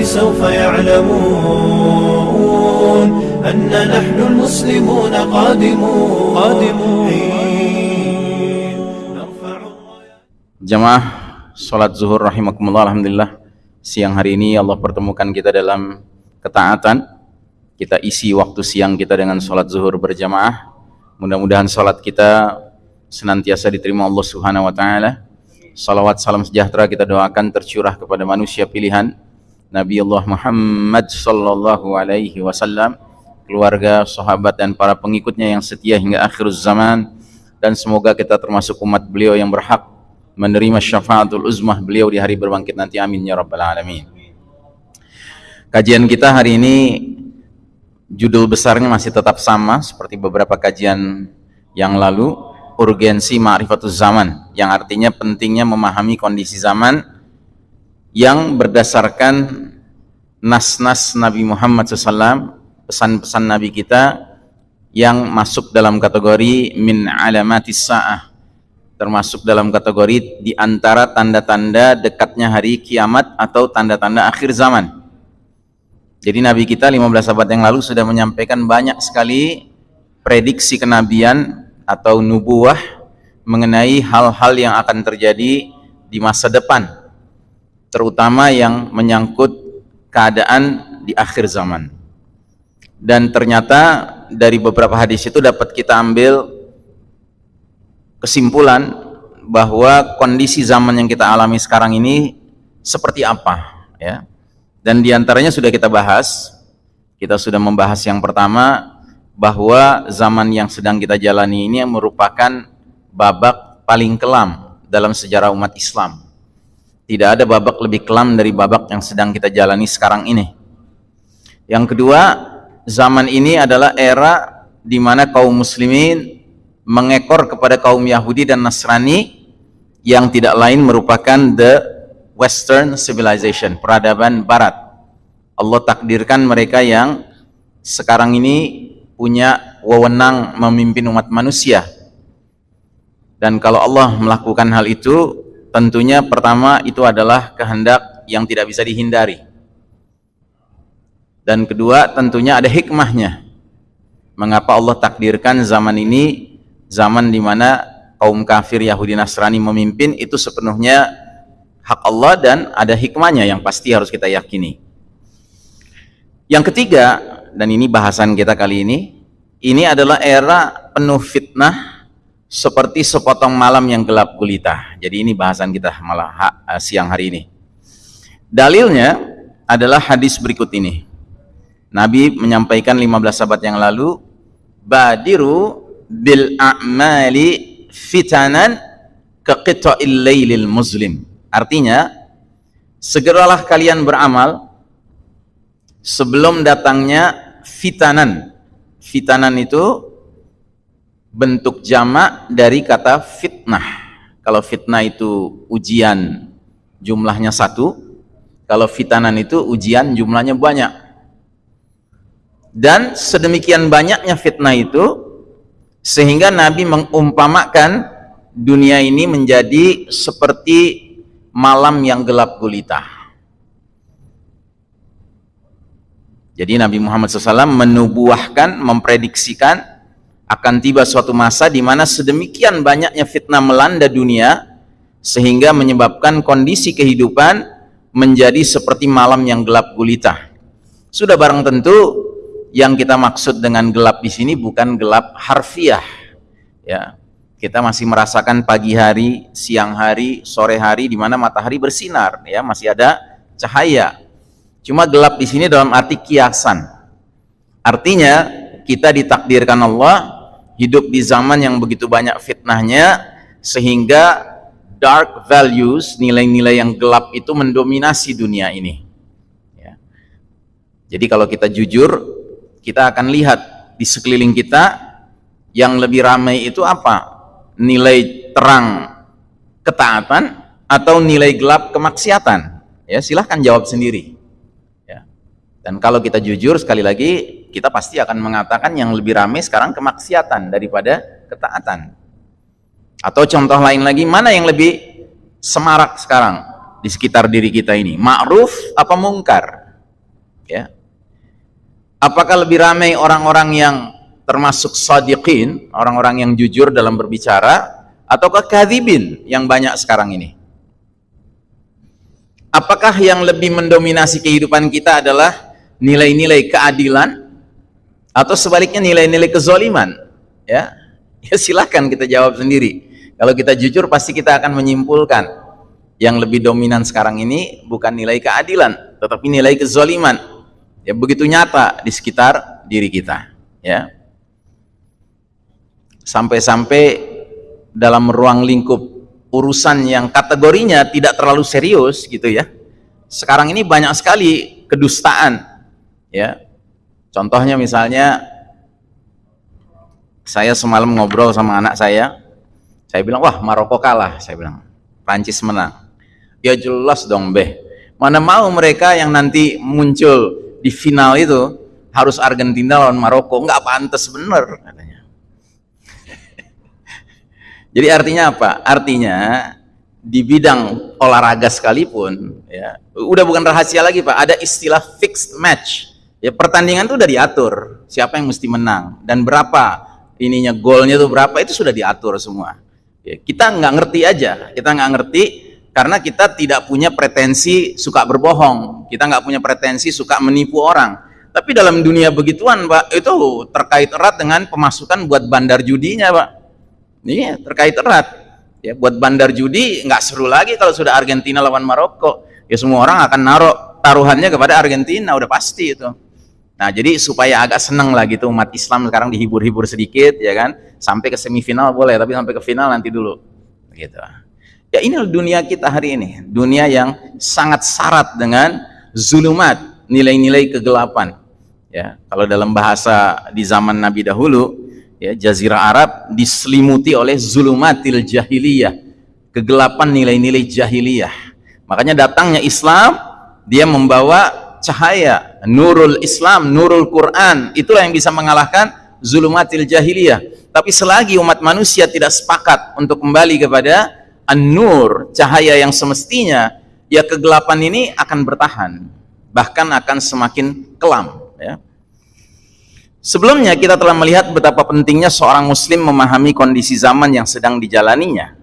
سوف يعلمون أن نحن المسلمون قادمون قادمون نرفع Jamaah sholat zuhur rahimakumullah alhamdulillah siang hari ini Allah pertemukan kita dalam ketaatan kita isi waktu siang kita dengan sholat zuhur berjamaah mudah-mudahan sholat kita senantiasa diterima Allah subhanahu wa ta'ala salawat salam sejahtera kita doakan tercurah kepada manusia pilihan Nabi Allah Muhammad sallallahu alaihi wasallam keluarga, sahabat dan para pengikutnya yang setia hingga akhir zaman. Dan semoga kita termasuk umat beliau yang berhak menerima syafaatul uzmah beliau di hari berbangkit nanti. Amin ya rabbal alamin. Kajian kita hari ini judul besarnya masih tetap sama seperti beberapa kajian yang lalu. Urgensi ma'rifatul zaman yang artinya pentingnya memahami kondisi zaman yang berdasarkan nas-nas Nabi Muhammad SAW pesan-pesan Nabi kita yang masuk dalam kategori min alamatis sa'ah termasuk dalam kategori di antara tanda-tanda dekatnya hari kiamat atau tanda-tanda akhir zaman. Jadi Nabi kita 15 abad yang lalu sudah menyampaikan banyak sekali prediksi kenabian atau nubuah mengenai hal-hal yang akan terjadi di masa depan. Terutama yang menyangkut keadaan di akhir zaman. Dan ternyata dari beberapa hadis itu dapat kita ambil kesimpulan bahwa kondisi zaman yang kita alami sekarang ini seperti apa ya dan di antaranya sudah kita bahas kita sudah membahas yang pertama bahwa zaman yang sedang kita jalani ini merupakan babak paling kelam dalam sejarah umat Islam tidak ada babak lebih kelam dari babak yang sedang kita jalani sekarang ini yang kedua zaman ini adalah era di mana kaum muslimin mengekor kepada kaum Yahudi dan Nasrani yang tidak lain merupakan the western civilization, peradaban barat. Allah takdirkan mereka yang sekarang ini punya wewenang memimpin umat manusia. Dan kalau Allah melakukan hal itu, tentunya pertama itu adalah kehendak yang tidak bisa dihindari. Dan kedua, tentunya ada hikmahnya. Mengapa Allah takdirkan zaman ini zaman di mana kaum kafir Yahudi Nasrani memimpin itu sepenuhnya hak Allah dan ada hikmahnya yang pasti harus kita yakini. Yang ketiga, dan ini bahasan kita kali ini, ini adalah era penuh fitnah seperti sepotong malam yang gelap gulita. Jadi ini bahasan kita malah eh, siang hari ini. Dalilnya adalah hadis berikut ini. Nabi menyampaikan 15 abad yang lalu, Badiru bil a'mali fitanan ke qita'il lailil muslim. Artinya, segeralah kalian beramal sebelum datangnya fitanan. Fitanan itu bentuk jamak dari kata fitnah. Kalau fitnah itu ujian jumlahnya satu, kalau fitanan itu ujian jumlahnya banyak. Dan sedemikian banyaknya fitnah itu sehingga Nabi mengumpamakan dunia ini menjadi seperti malam yang gelap gulita. Jadi Nabi Muhammad SAW menubuahkan, memprediksikan akan tiba suatu masa di mana sedemikian banyaknya fitnah melanda dunia sehingga menyebabkan kondisi kehidupan menjadi seperti malam yang gelap gulita. Sudah barang tentu yang kita maksud dengan gelap di sini bukan gelap harfiah ya. Kita masih merasakan pagi hari siang hari sore hari di mana matahari bersinar ya. Masih ada cahaya. Cuma gelap di sini dalam arti kiasan. Artinya kita ditakdirkan Allah hidup di zaman yang begitu banyak fitnahnya sehingga dark values nilai-nilai yang gelap itu mendominasi dunia ini ya. jadi kalau kita jujur kita akan lihat di sekeliling kita yang lebih ramai itu apa? Nilai terang ketaatan atau nilai gelap kemaksiatan? Ya, silahkan jawab sendiri. Ya. Dan kalau kita jujur sekali lagi, kita pasti akan mengatakan yang lebih ramai sekarang kemaksiatan daripada ketaatan. Atau contoh lain lagi, mana yang lebih semarak sekarang di sekitar diri kita ini? Ma'ruf apa mungkar? Ya. Apakah lebih ramai orang-orang yang termasuk sadiqin, orang-orang yang jujur dalam berbicara, ataukah kadhibin yang banyak sekarang ini? Apakah yang lebih mendominasi kehidupan kita adalah nilai-nilai keadilan atau sebaliknya nilai-nilai kezoliman? Ya, ya silahkan kita jawab sendiri. Kalau kita jujur pasti kita akan menyimpulkan yang lebih dominan sekarang ini bukan nilai keadilan, tetapi nilai kezoliman. Ya begitu nyata di sekitar diri kita. Ya, sampai-sampai dalam ruang lingkup urusan yang kategorinya tidak terlalu serius gitu ya. Sekarang ini banyak sekali kedustaan ya. Contohnya misalnya saya semalam ngobrol sama anak saya. Saya bilang, "Wah, Maroko kalah." Saya bilang, "Prancis menang." Ya jelas dong, Beh. Mana mau mereka yang nanti muncul di final itu harus Argentina lawan Maroko, nggak pantas bener katanya. Jadi artinya apa? Artinya di bidang olahraga sekalipun ya udah bukan rahasia lagi pak ada istilah fixed match ya pertandingan itu udah diatur siapa yang mesti menang dan berapa ininya golnya tuh berapa itu sudah diatur semua ya, kita nggak ngerti aja kita nggak ngerti karena kita tidak punya pretensi suka berbohong kita nggak punya pretensi suka menipu orang tapi dalam dunia begituan pak itu terkait erat dengan pemasukan buat bandar judinya pak Iya, terkait erat. Ya, buat bandar judi nggak seru lagi kalau sudah Argentina lawan Maroko. Ya semua orang akan naruh taruhannya kepada Argentina, udah pasti itu. Nah, jadi supaya agak seneng lah gitu umat Islam sekarang dihibur-hibur sedikit ya kan. Sampai ke semifinal boleh, tapi sampai ke final nanti dulu. Gitu. Ya ini dunia kita hari ini, dunia yang sangat syarat dengan zulumat, nilai-nilai kegelapan. Ya, kalau dalam bahasa di zaman Nabi dahulu, ya jazirah Arab diselimuti oleh zulumatil jahiliyah kegelapan nilai-nilai jahiliyah makanya datangnya Islam dia membawa cahaya nurul Islam nurul Quran itulah yang bisa mengalahkan zulumatil jahiliyah tapi selagi umat manusia tidak sepakat untuk kembali kepada an-nur cahaya yang semestinya ya kegelapan ini akan bertahan bahkan akan semakin kelam ya Sebelumnya kita telah melihat betapa pentingnya seorang muslim memahami kondisi zaman yang sedang dijalaninya.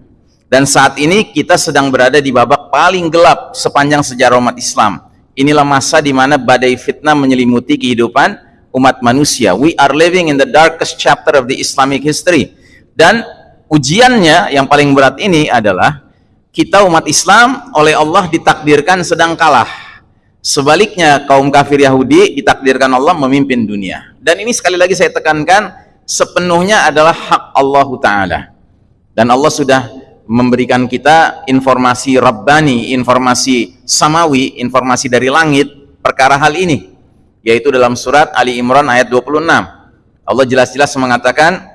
Dan saat ini kita sedang berada di babak paling gelap sepanjang sejarah umat Islam. Inilah masa di mana badai fitnah menyelimuti kehidupan umat manusia. We are living in the darkest chapter of the Islamic history. Dan ujiannya yang paling berat ini adalah kita umat Islam oleh Allah ditakdirkan sedang kalah Sebaliknya kaum kafir Yahudi ditakdirkan Allah memimpin dunia. Dan ini sekali lagi saya tekankan sepenuhnya adalah hak Allah Ta'ala. Dan Allah sudah memberikan kita informasi Rabbani, informasi Samawi, informasi dari langit perkara hal ini. Yaitu dalam surat Ali Imran ayat 26. Allah jelas-jelas mengatakan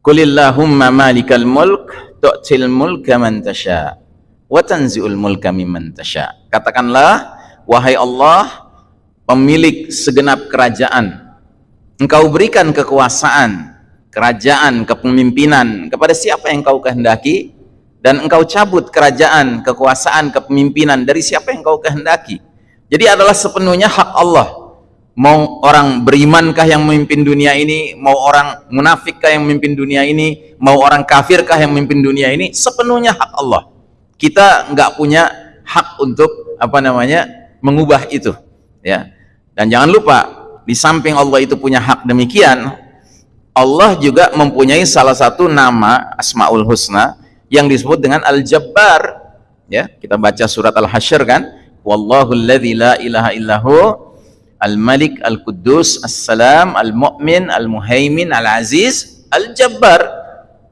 Kulillahumma malikal mulk tu'til mulka man tasha wa tanzi'ul mulka mimman tasha. Katakanlah Wahai Allah, pemilik segenap kerajaan, engkau berikan kekuasaan, kerajaan, kepemimpinan kepada siapa yang engkau kehendaki, dan engkau cabut kerajaan, kekuasaan, kepemimpinan dari siapa yang engkau kehendaki. Jadi adalah sepenuhnya hak Allah. Mau orang berimankah yang memimpin dunia ini, mau orang munafikkah yang memimpin dunia ini, mau orang kafirkah yang memimpin dunia ini, sepenuhnya hak Allah. Kita nggak punya hak untuk apa namanya mengubah itu ya dan jangan lupa di samping Allah itu punya hak demikian Allah juga mempunyai salah satu nama Asmaul Husna yang disebut dengan Al-Jabbar ya kita baca surat Al-Hasyr kan wallahu alladzi la ilaha illahu Al-Malik Al-Quddus As-Salam Al-Mu'min Al-Muhaimin Al-Aziz Al-Jabbar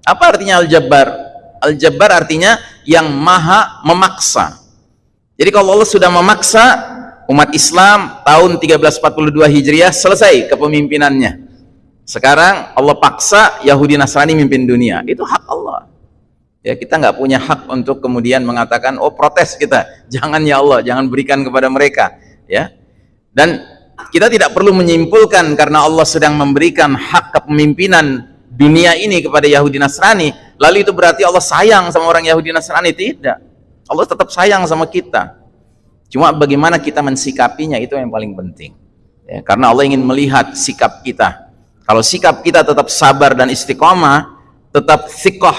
apa artinya Al-Jabbar? Al-Jabbar artinya yang maha memaksa jadi kalau Allah sudah memaksa umat Islam tahun 1342 Hijriah selesai kepemimpinannya. Sekarang Allah paksa Yahudi Nasrani mimpin dunia. Itu hak Allah. Ya, kita nggak punya hak untuk kemudian mengatakan oh protes kita. Jangan ya Allah, jangan berikan kepada mereka, ya. Dan kita tidak perlu menyimpulkan karena Allah sedang memberikan hak kepemimpinan dunia ini kepada Yahudi Nasrani, lalu itu berarti Allah sayang sama orang Yahudi Nasrani tidak. Allah tetap sayang sama kita Cuma bagaimana kita mensikapinya itu yang paling penting. Ya, karena Allah ingin melihat sikap kita. Kalau sikap kita tetap sabar dan istiqomah, tetap sikoh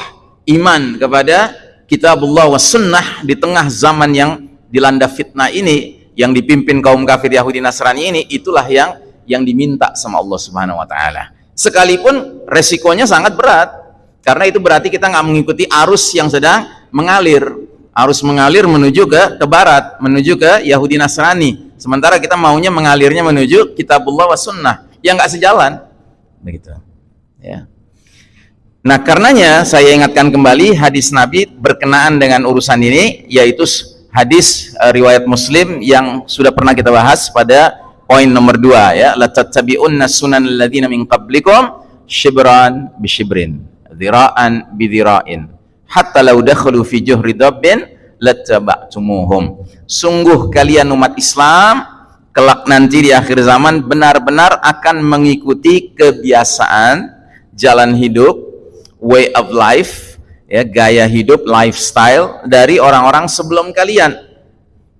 iman kepada kitabullah wa sunnah di tengah zaman yang dilanda fitnah ini, yang dipimpin kaum kafir Yahudi Nasrani ini, itulah yang yang diminta sama Allah Subhanahu wa taala. Sekalipun resikonya sangat berat. Karena itu berarti kita nggak mengikuti arus yang sedang mengalir harus mengalir menuju ke ke barat, menuju ke Yahudi Nasrani. Sementara kita maunya mengalirnya menuju kitabullah wa sunnah yang nggak sejalan. Begitu. Ya. Nah, karenanya saya ingatkan kembali hadis Nabi berkenaan dengan urusan ini yaitu hadis uh, riwayat Muslim yang sudah pernah kita bahas pada poin nomor dua ya. La tattabi'unna sunan alladziina min qablikum shibran bi shibrin dhira'an bi dhira'in hatta lau dakhulu fi juhri dabbin sungguh kalian umat Islam kelak nanti di akhir zaman benar-benar akan mengikuti kebiasaan jalan hidup way of life ya gaya hidup lifestyle dari orang-orang sebelum kalian.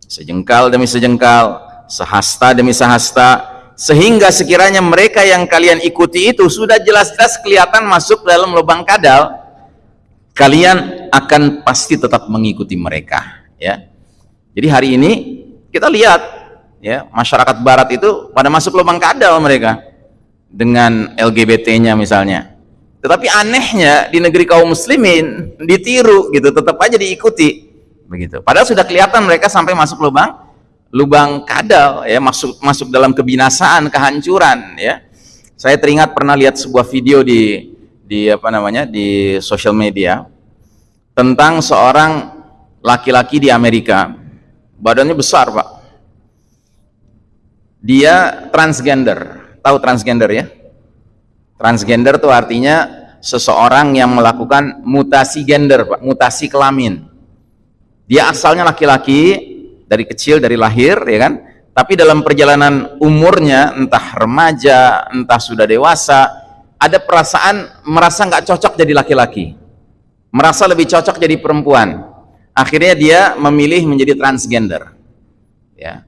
Sejengkal demi sejengkal sehasta demi sehasta sehingga sekiranya mereka yang kalian ikuti itu sudah jelas-jelas kelihatan masuk dalam lubang kadal kalian akan pasti tetap mengikuti mereka ya. Jadi hari ini kita lihat ya masyarakat barat itu pada masuk lubang kadal mereka dengan LGBT-nya misalnya tetapi anehnya di negeri kaum muslimin ditiru gitu tetap aja diikuti. Begitu. Padahal sudah kelihatan mereka sampai masuk lubang lubang kadal ya masuk masuk dalam kebinasaan kehancuran ya. Saya teringat pernah lihat sebuah video di di apa namanya di sosial media tentang seorang laki-laki di Amerika. Badannya besar pak. Dia transgender. Tahu transgender ya transgender itu artinya seseorang yang melakukan mutasi gender pak mutasi kelamin. Dia asalnya laki-laki dari kecil dari lahir ya kan? Tapi dalam perjalanan umurnya entah remaja entah sudah dewasa ada perasaan merasa nggak cocok jadi laki-laki. Merasa lebih cocok jadi perempuan. Akhirnya dia memilih menjadi transgender. Ya.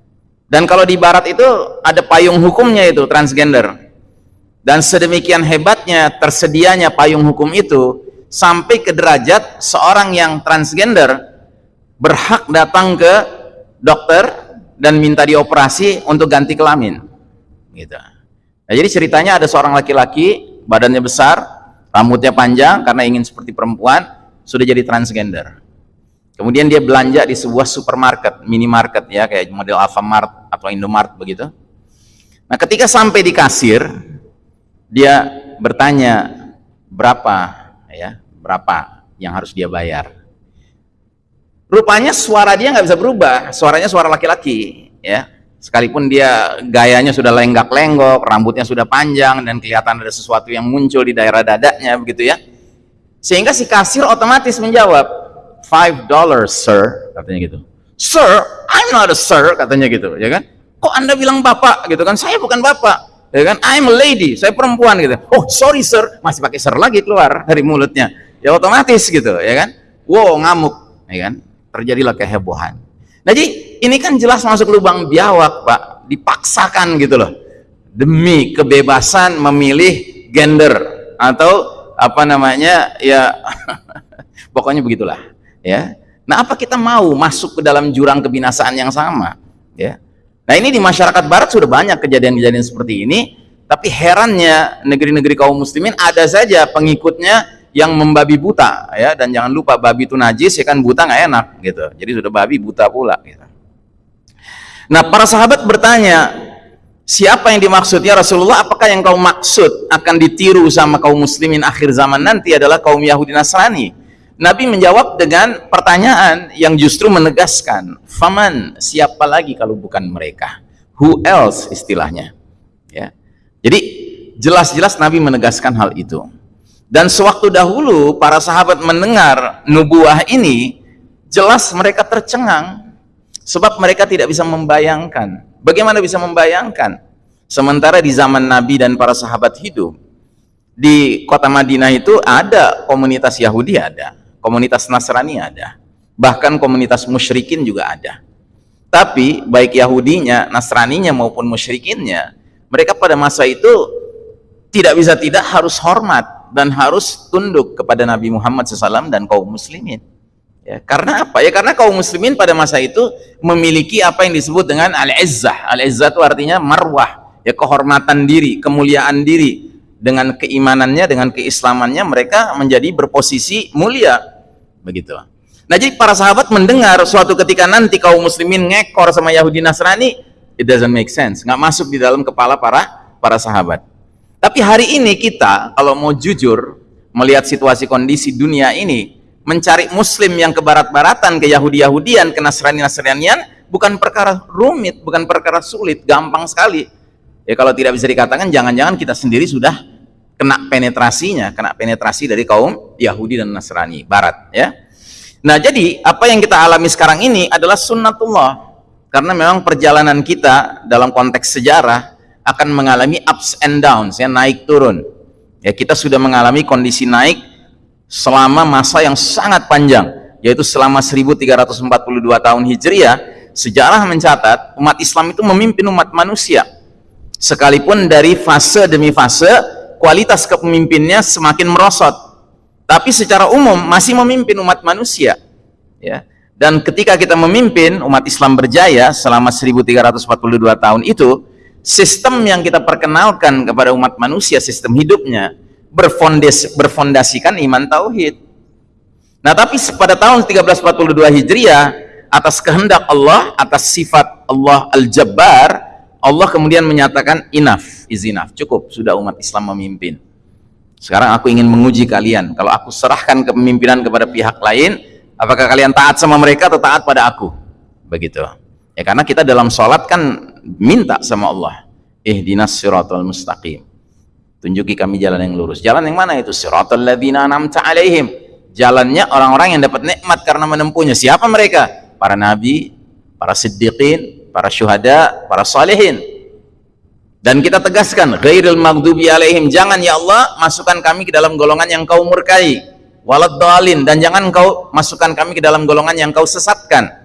Dan kalau di barat itu ada payung hukumnya itu transgender dan sedemikian hebatnya tersedianya payung hukum itu sampai ke derajat seorang yang transgender berhak datang ke dokter dan minta dioperasi untuk ganti kelamin gitu. Nah, jadi ceritanya ada seorang laki-laki badannya besar, rambutnya panjang karena ingin seperti perempuan, sudah jadi transgender. Kemudian dia belanja di sebuah supermarket, minimarket ya, kayak model Alfamart atau Indomart begitu. Nah, ketika sampai di kasir, dia bertanya berapa ya, berapa yang harus dia bayar. Rupanya suara dia nggak bisa berubah, suaranya suara laki-laki, ya sekalipun dia gayanya sudah lenggak-lenggok, rambutnya sudah panjang dan kelihatan ada sesuatu yang muncul di daerah dadanya begitu ya. Sehingga si kasir otomatis menjawab, five dollars sir, katanya gitu. Sir, I'm not a sir, katanya gitu, ya kan? Kok anda bilang bapak gitu kan? Saya bukan bapak, ya kan? I'm a lady, saya perempuan gitu. Oh sorry sir, masih pakai sir lagi keluar dari mulutnya. Ya otomatis gitu, ya kan? Wow ngamuk, ya kan? Terjadilah kehebohan. Nah, jadi ini kan jelas masuk lubang biawak, Pak. Dipaksakan gitu loh. Demi kebebasan memilih gender atau apa namanya ya pokoknya begitulah ya. Nah, apa kita mau masuk ke dalam jurang kebinasaan yang sama, ya? Nah, ini di masyarakat barat sudah banyak kejadian-kejadian seperti ini, tapi herannya negeri-negeri kaum muslimin ada saja pengikutnya yang membabi buta ya. Dan jangan lupa babi itu najis ya kan? Buta nggak enak gitu. Jadi sudah babi buta pula gitu. nah para sahabat bertanya siapa yang dimaksudnya Rasulullah? Apakah yang kau maksud akan ditiru sama kaum muslimin akhir zaman nanti adalah kaum Yahudi Nasrani Nabi menjawab dengan pertanyaan yang justru menegaskan faman siapa lagi kalau bukan mereka? Who else? istilahnya. Ya. Jadi jelas-jelas Nabi menegaskan hal itu. Dan sewaktu dahulu para sahabat mendengar nubuah ini, jelas mereka tercengang sebab mereka tidak bisa membayangkan. Bagaimana bisa membayangkan? Sementara di zaman Nabi dan para sahabat hidup, di kota Madinah itu ada komunitas Yahudi ada, komunitas Nasrani ada, bahkan komunitas musyrikin juga ada. Tapi baik Yahudinya, Nasraninya maupun musyrikinnya, mereka pada masa itu tidak bisa tidak harus hormat dan harus tunduk kepada Nabi Muhammad SAW dan kaum muslimin. Ya, karena apa? Ya karena kaum muslimin pada masa itu memiliki apa yang disebut dengan al-izzah. Al-izzah itu artinya marwah, ya kehormatan diri, kemuliaan diri. Dengan keimanannya, dengan keislamannya mereka menjadi berposisi mulia. Begitu. Nah, jadi para sahabat mendengar suatu ketika nanti kaum muslimin ngekor sama Yahudi Nasrani, it doesn't make sense. Nggak masuk di dalam kepala para para sahabat. Tapi hari ini kita kalau mau jujur melihat situasi kondisi dunia ini, mencari muslim yang ke barat-baratan, ke Yahudi-Yahudian, ke Nasrani-Nasranian bukan perkara rumit, bukan perkara sulit, gampang sekali. Ya kalau tidak bisa dikatakan jangan-jangan kita sendiri sudah kena penetrasinya, kena penetrasi dari kaum Yahudi dan Nasrani barat, ya. Nah, jadi apa yang kita alami sekarang ini adalah sunnatullah. Karena memang perjalanan kita dalam konteks sejarah akan mengalami ups and downs ya naik turun ya kita sudah mengalami kondisi naik selama masa yang sangat panjang yaitu selama 1342 tahun Hijriah sejarah mencatat umat Islam itu memimpin umat manusia sekalipun dari fase demi fase kualitas kepemimpinnya semakin merosot. Tapi secara umum masih memimpin umat manusia ya. Dan ketika kita memimpin umat Islam berjaya selama 1342 tahun itu sistem yang kita perkenalkan kepada umat manusia sistem hidupnya berfondas, berfondasikan iman tauhid. Nah tapi pada tahun 1342 Hijriah atas kehendak Allah atas sifat Allah Al-Jabbar Allah kemudian menyatakan enough is enough. Cukup sudah umat Islam memimpin. Sekarang aku ingin menguji kalian. Kalau aku serahkan kepemimpinan kepada pihak lain apakah kalian taat sama mereka atau taat pada aku? Begitu. Ya karena kita dalam sholat kan minta sama Allah. Ihdinas siratal mustaqim. Tunjuki kami jalan yang lurus. Jalan yang mana itu? Siratal ladzina an'amta alaihim. Jalannya orang-orang yang dapat nikmat karena menempuhnya. Siapa mereka? Para nabi para siddiqin para syuhada para salihin dan kita tegaskan ghairil maghdubi alaihim jangan ya Allah masukkan kami ke dalam golongan yang kau murkai walad dalin dan jangan kau masukkan kami ke dalam golongan yang kau sesatkan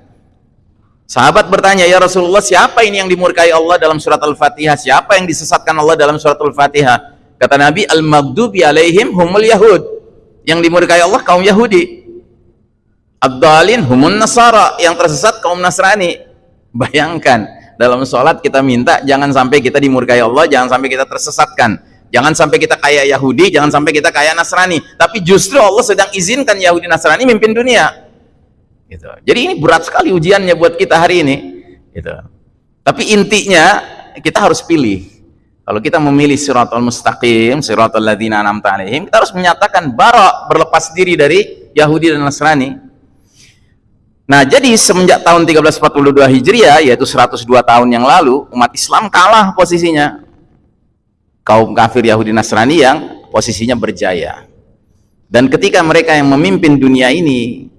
Sahabat bertanya, "Ya Rasulullah, siapa ini yang dimurkai Allah dalam surat Al-Fatihah? Siapa yang disesatkan Allah dalam surat Al-Fatihah?" Kata Nabi, "Al-maghdubi alaihim humul yahud." Yang dimurkai Allah kaum Yahudi. Abdalin humun nasara, yang tersesat kaum Nasrani. Bayangkan, dalam sholat kita minta jangan sampai kita dimurkai Allah, jangan sampai kita tersesatkan. Jangan sampai kita kayak Yahudi, jangan sampai kita kayak Nasrani. Tapi justru Allah sedang izinkan Yahudi Nasrani mimpin dunia gitu. Jadi ini berat sekali ujiannya buat kita hari ini gitu. Tapi intinya kita harus pilih. Kalau kita memilih siratal mustaqim, siratal ladzina an'amta alaihim, kita harus menyatakan bara berlepas diri dari Yahudi dan Nasrani. Nah, jadi semenjak tahun 1342 Hijriah yaitu 102 tahun yang lalu, umat Islam kalah posisinya. Kaum kafir Yahudi Nasrani yang posisinya berjaya. Dan ketika mereka yang memimpin dunia ini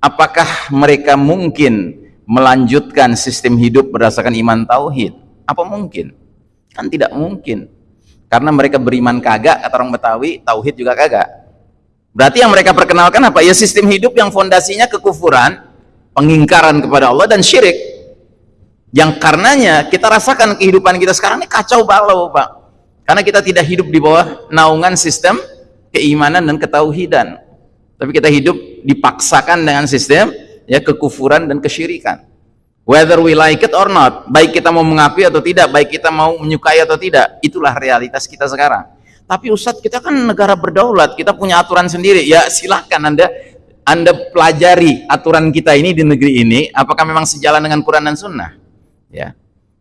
apakah mereka mungkin melanjutkan sistem hidup berdasarkan iman tauhid? Apa mungkin? Kan tidak mungkin. Karena mereka beriman kagak, kata orang Betawi, tauhid juga kagak. Berarti yang mereka perkenalkan apa? Ya sistem hidup yang fondasinya kekufuran, pengingkaran kepada Allah dan syirik. Yang karenanya kita rasakan kehidupan kita sekarang ini kacau balau, Pak. Karena kita tidak hidup di bawah naungan sistem keimanan dan ketauhidan tapi kita hidup dipaksakan dengan sistem ya kekufuran dan kesyirikan whether we like it or not baik kita mau mengakui atau tidak baik kita mau menyukai atau tidak itulah realitas kita sekarang tapi Ustadz kita kan negara berdaulat kita punya aturan sendiri ya silahkan anda anda pelajari aturan kita ini di negeri ini apakah memang sejalan dengan Quran dan Sunnah? Ya.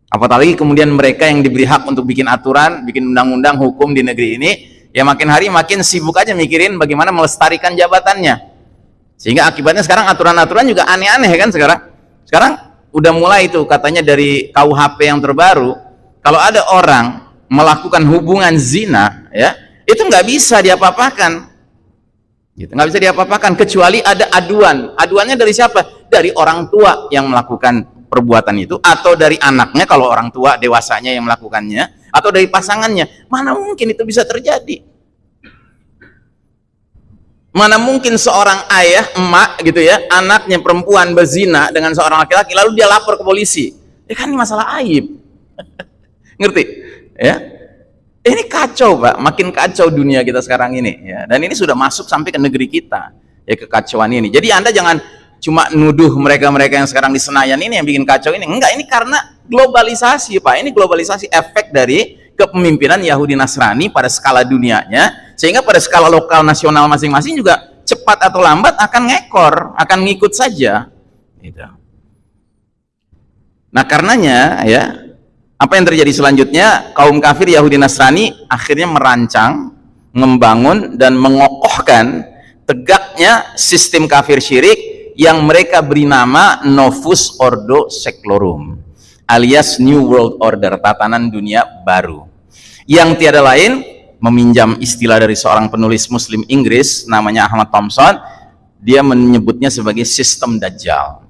Apalagi kemudian mereka yang diberi hak untuk bikin aturan bikin undang-undang hukum di negeri ini ya makin hari makin sibuk aja mikirin bagaimana melestarikan jabatannya. Sehingga akibatnya sekarang aturan-aturan juga aneh-aneh kan sekarang. Sekarang udah mulai itu katanya dari KUHP yang terbaru kalau ada orang melakukan hubungan zina ya itu nggak bisa diapa-apakan gitu nggak bisa diapa-apakan kecuali ada aduan aduannya dari siapa dari orang tua yang melakukan perbuatan itu atau dari anaknya kalau orang tua dewasanya yang melakukannya atau dari pasangannya mana mungkin itu bisa terjadi Mana mungkin seorang ayah, emak gitu ya, anaknya perempuan berzina dengan seorang laki-laki lalu dia lapor ke polisi. Ya kan ini masalah aib. Ngerti? Ya. Ini kacau, Pak. Makin kacau dunia kita sekarang ini, ya. Dan ini sudah masuk sampai ke negeri kita. Ya kekacauan ini. Jadi Anda jangan cuma nuduh mereka-mereka yang sekarang di Senayan ini yang bikin kacau ini. Enggak, ini karena globalisasi, Pak. Ini globalisasi efek dari kepemimpinan Yahudi Nasrani pada skala dunianya sehingga pada skala lokal nasional masing-masing juga cepat atau lambat akan ngekor akan ngikut saja gitu. nah karenanya ya apa yang terjadi selanjutnya kaum kafir Yahudi Nasrani akhirnya merancang membangun dan mengokohkan tegaknya sistem kafir syirik yang mereka beri nama Novus Ordo Seclorum alias New World Order, tatanan dunia baru. Yang tiada lain, meminjam istilah dari seorang penulis muslim Inggris, namanya Ahmad Thompson, dia menyebutnya sebagai sistem Dajjal.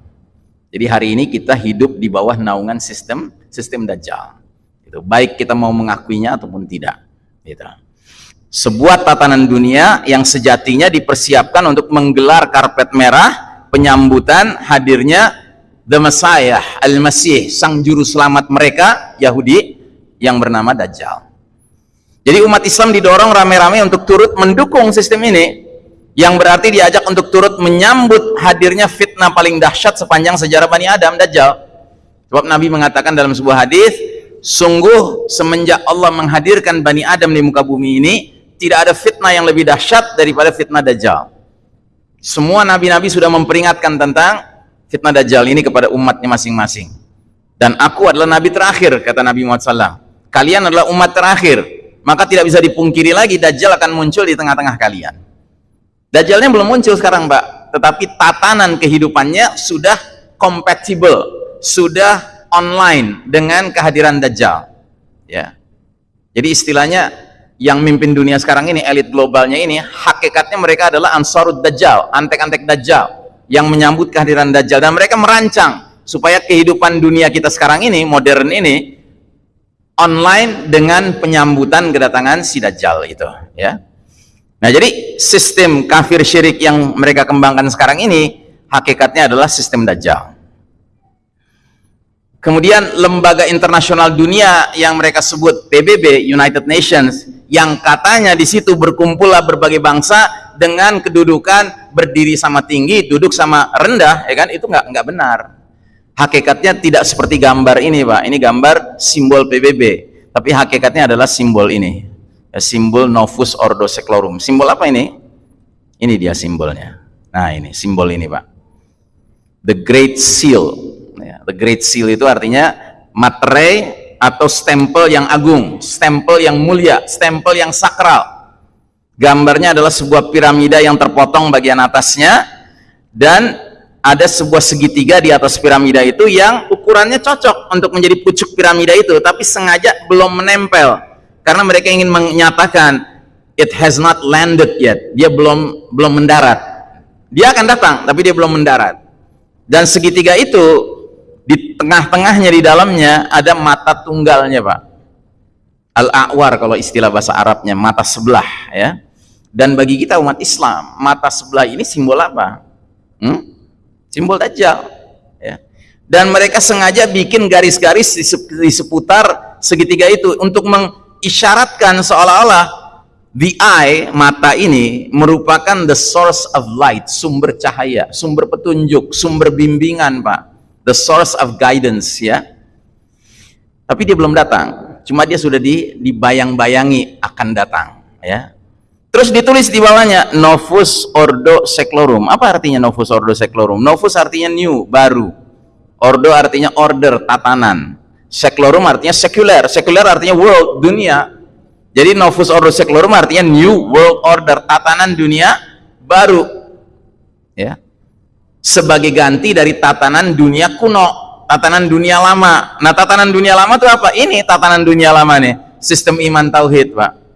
Jadi hari ini kita hidup di bawah naungan sistem sistem Dajjal. Itu baik kita mau mengakuinya ataupun tidak. Gitu. Sebuah tatanan dunia yang sejatinya dipersiapkan untuk menggelar karpet merah penyambutan hadirnya the Messiah, Al-Masih, sang juru selamat mereka, Yahudi, yang bernama Dajjal. Jadi umat Islam didorong rame-rame untuk turut mendukung sistem ini, yang berarti diajak untuk turut menyambut hadirnya fitnah paling dahsyat sepanjang sejarah Bani Adam, Dajjal. Sebab Nabi mengatakan dalam sebuah hadis, sungguh semenjak Allah menghadirkan Bani Adam di muka bumi ini, tidak ada fitnah yang lebih dahsyat daripada fitnah Dajjal. Semua nabi-nabi sudah memperingatkan tentang fitnah Dajjal ini kepada umatnya masing-masing. Dan aku adalah nabi terakhir, kata Nabi Muhammad SAW. Kalian adalah umat terakhir. Maka tidak bisa dipungkiri lagi Dajjal akan muncul di tengah-tengah kalian. Dajjalnya belum muncul sekarang, Mbak. Tetapi tatanan kehidupannya sudah compatible, sudah online dengan kehadiran Dajjal. Ya. Jadi istilahnya yang mimpin dunia sekarang ini, elit globalnya ini, hakikatnya mereka adalah Ansarud Dajjal, antek-antek Dajjal yang menyambut kehadiran Dajjal dan mereka merancang supaya kehidupan dunia kita sekarang ini modern ini online dengan penyambutan kedatangan si Dajjal itu ya nah jadi sistem kafir syirik yang mereka kembangkan sekarang ini hakikatnya adalah sistem Dajjal kemudian lembaga internasional dunia yang mereka sebut PBB United Nations yang katanya di situ berkumpullah berbagai bangsa dengan kedudukan berdiri sama tinggi, duduk sama rendah, ya kan? Itu nggak nggak benar. Hakikatnya tidak seperti gambar ini, Pak. Ini gambar simbol PBB, tapi hakikatnya adalah simbol ini. Ya, simbol Novus Ordo Seclorum. Simbol apa ini? Ini dia simbolnya. Nah, ini simbol ini, Pak. The Great Seal. The Great Seal itu artinya materai atau stempel yang agung, stempel yang mulia, stempel yang sakral. Gambarnya adalah sebuah piramida yang terpotong bagian atasnya dan ada sebuah segitiga di atas piramida itu yang ukurannya cocok untuk menjadi pucuk piramida itu tapi sengaja belum menempel. Karena mereka ingin menyatakan it has not landed yet. Dia belum belum mendarat. Dia akan datang tapi dia belum mendarat. Dan segitiga itu di tengah-tengahnya di dalamnya ada mata tunggalnya Pak al-a'war kalau istilah bahasa Arabnya mata sebelah ya dan bagi kita umat Islam, mata sebelah ini simbol apa? Hmm? Simbol Dajjal. Ya. Dan mereka sengaja bikin garis-garis di seputar segitiga itu untuk mengisyaratkan seolah-olah the eye, mata ini merupakan the source of light, sumber cahaya, sumber petunjuk, sumber bimbingan, Pak. The source of guidance, ya. Tapi dia belum datang. Cuma dia sudah dibayang-bayangi akan datang, ya Terus ditulis di bawahnya Novus Ordo Seclorum. Apa artinya Novus Ordo Seclorum? Novus artinya new, baru. Ordo artinya order, tatanan. Seclorum artinya sekuler. Sekuler artinya world, dunia. Jadi Novus Ordo Seclorum artinya new world order, tatanan dunia baru. Ya. Sebagai ganti dari tatanan dunia kuno, tatanan dunia lama. Nah, tatanan dunia lama itu apa? Ini tatanan dunia lama nih, sistem iman tauhid, Pak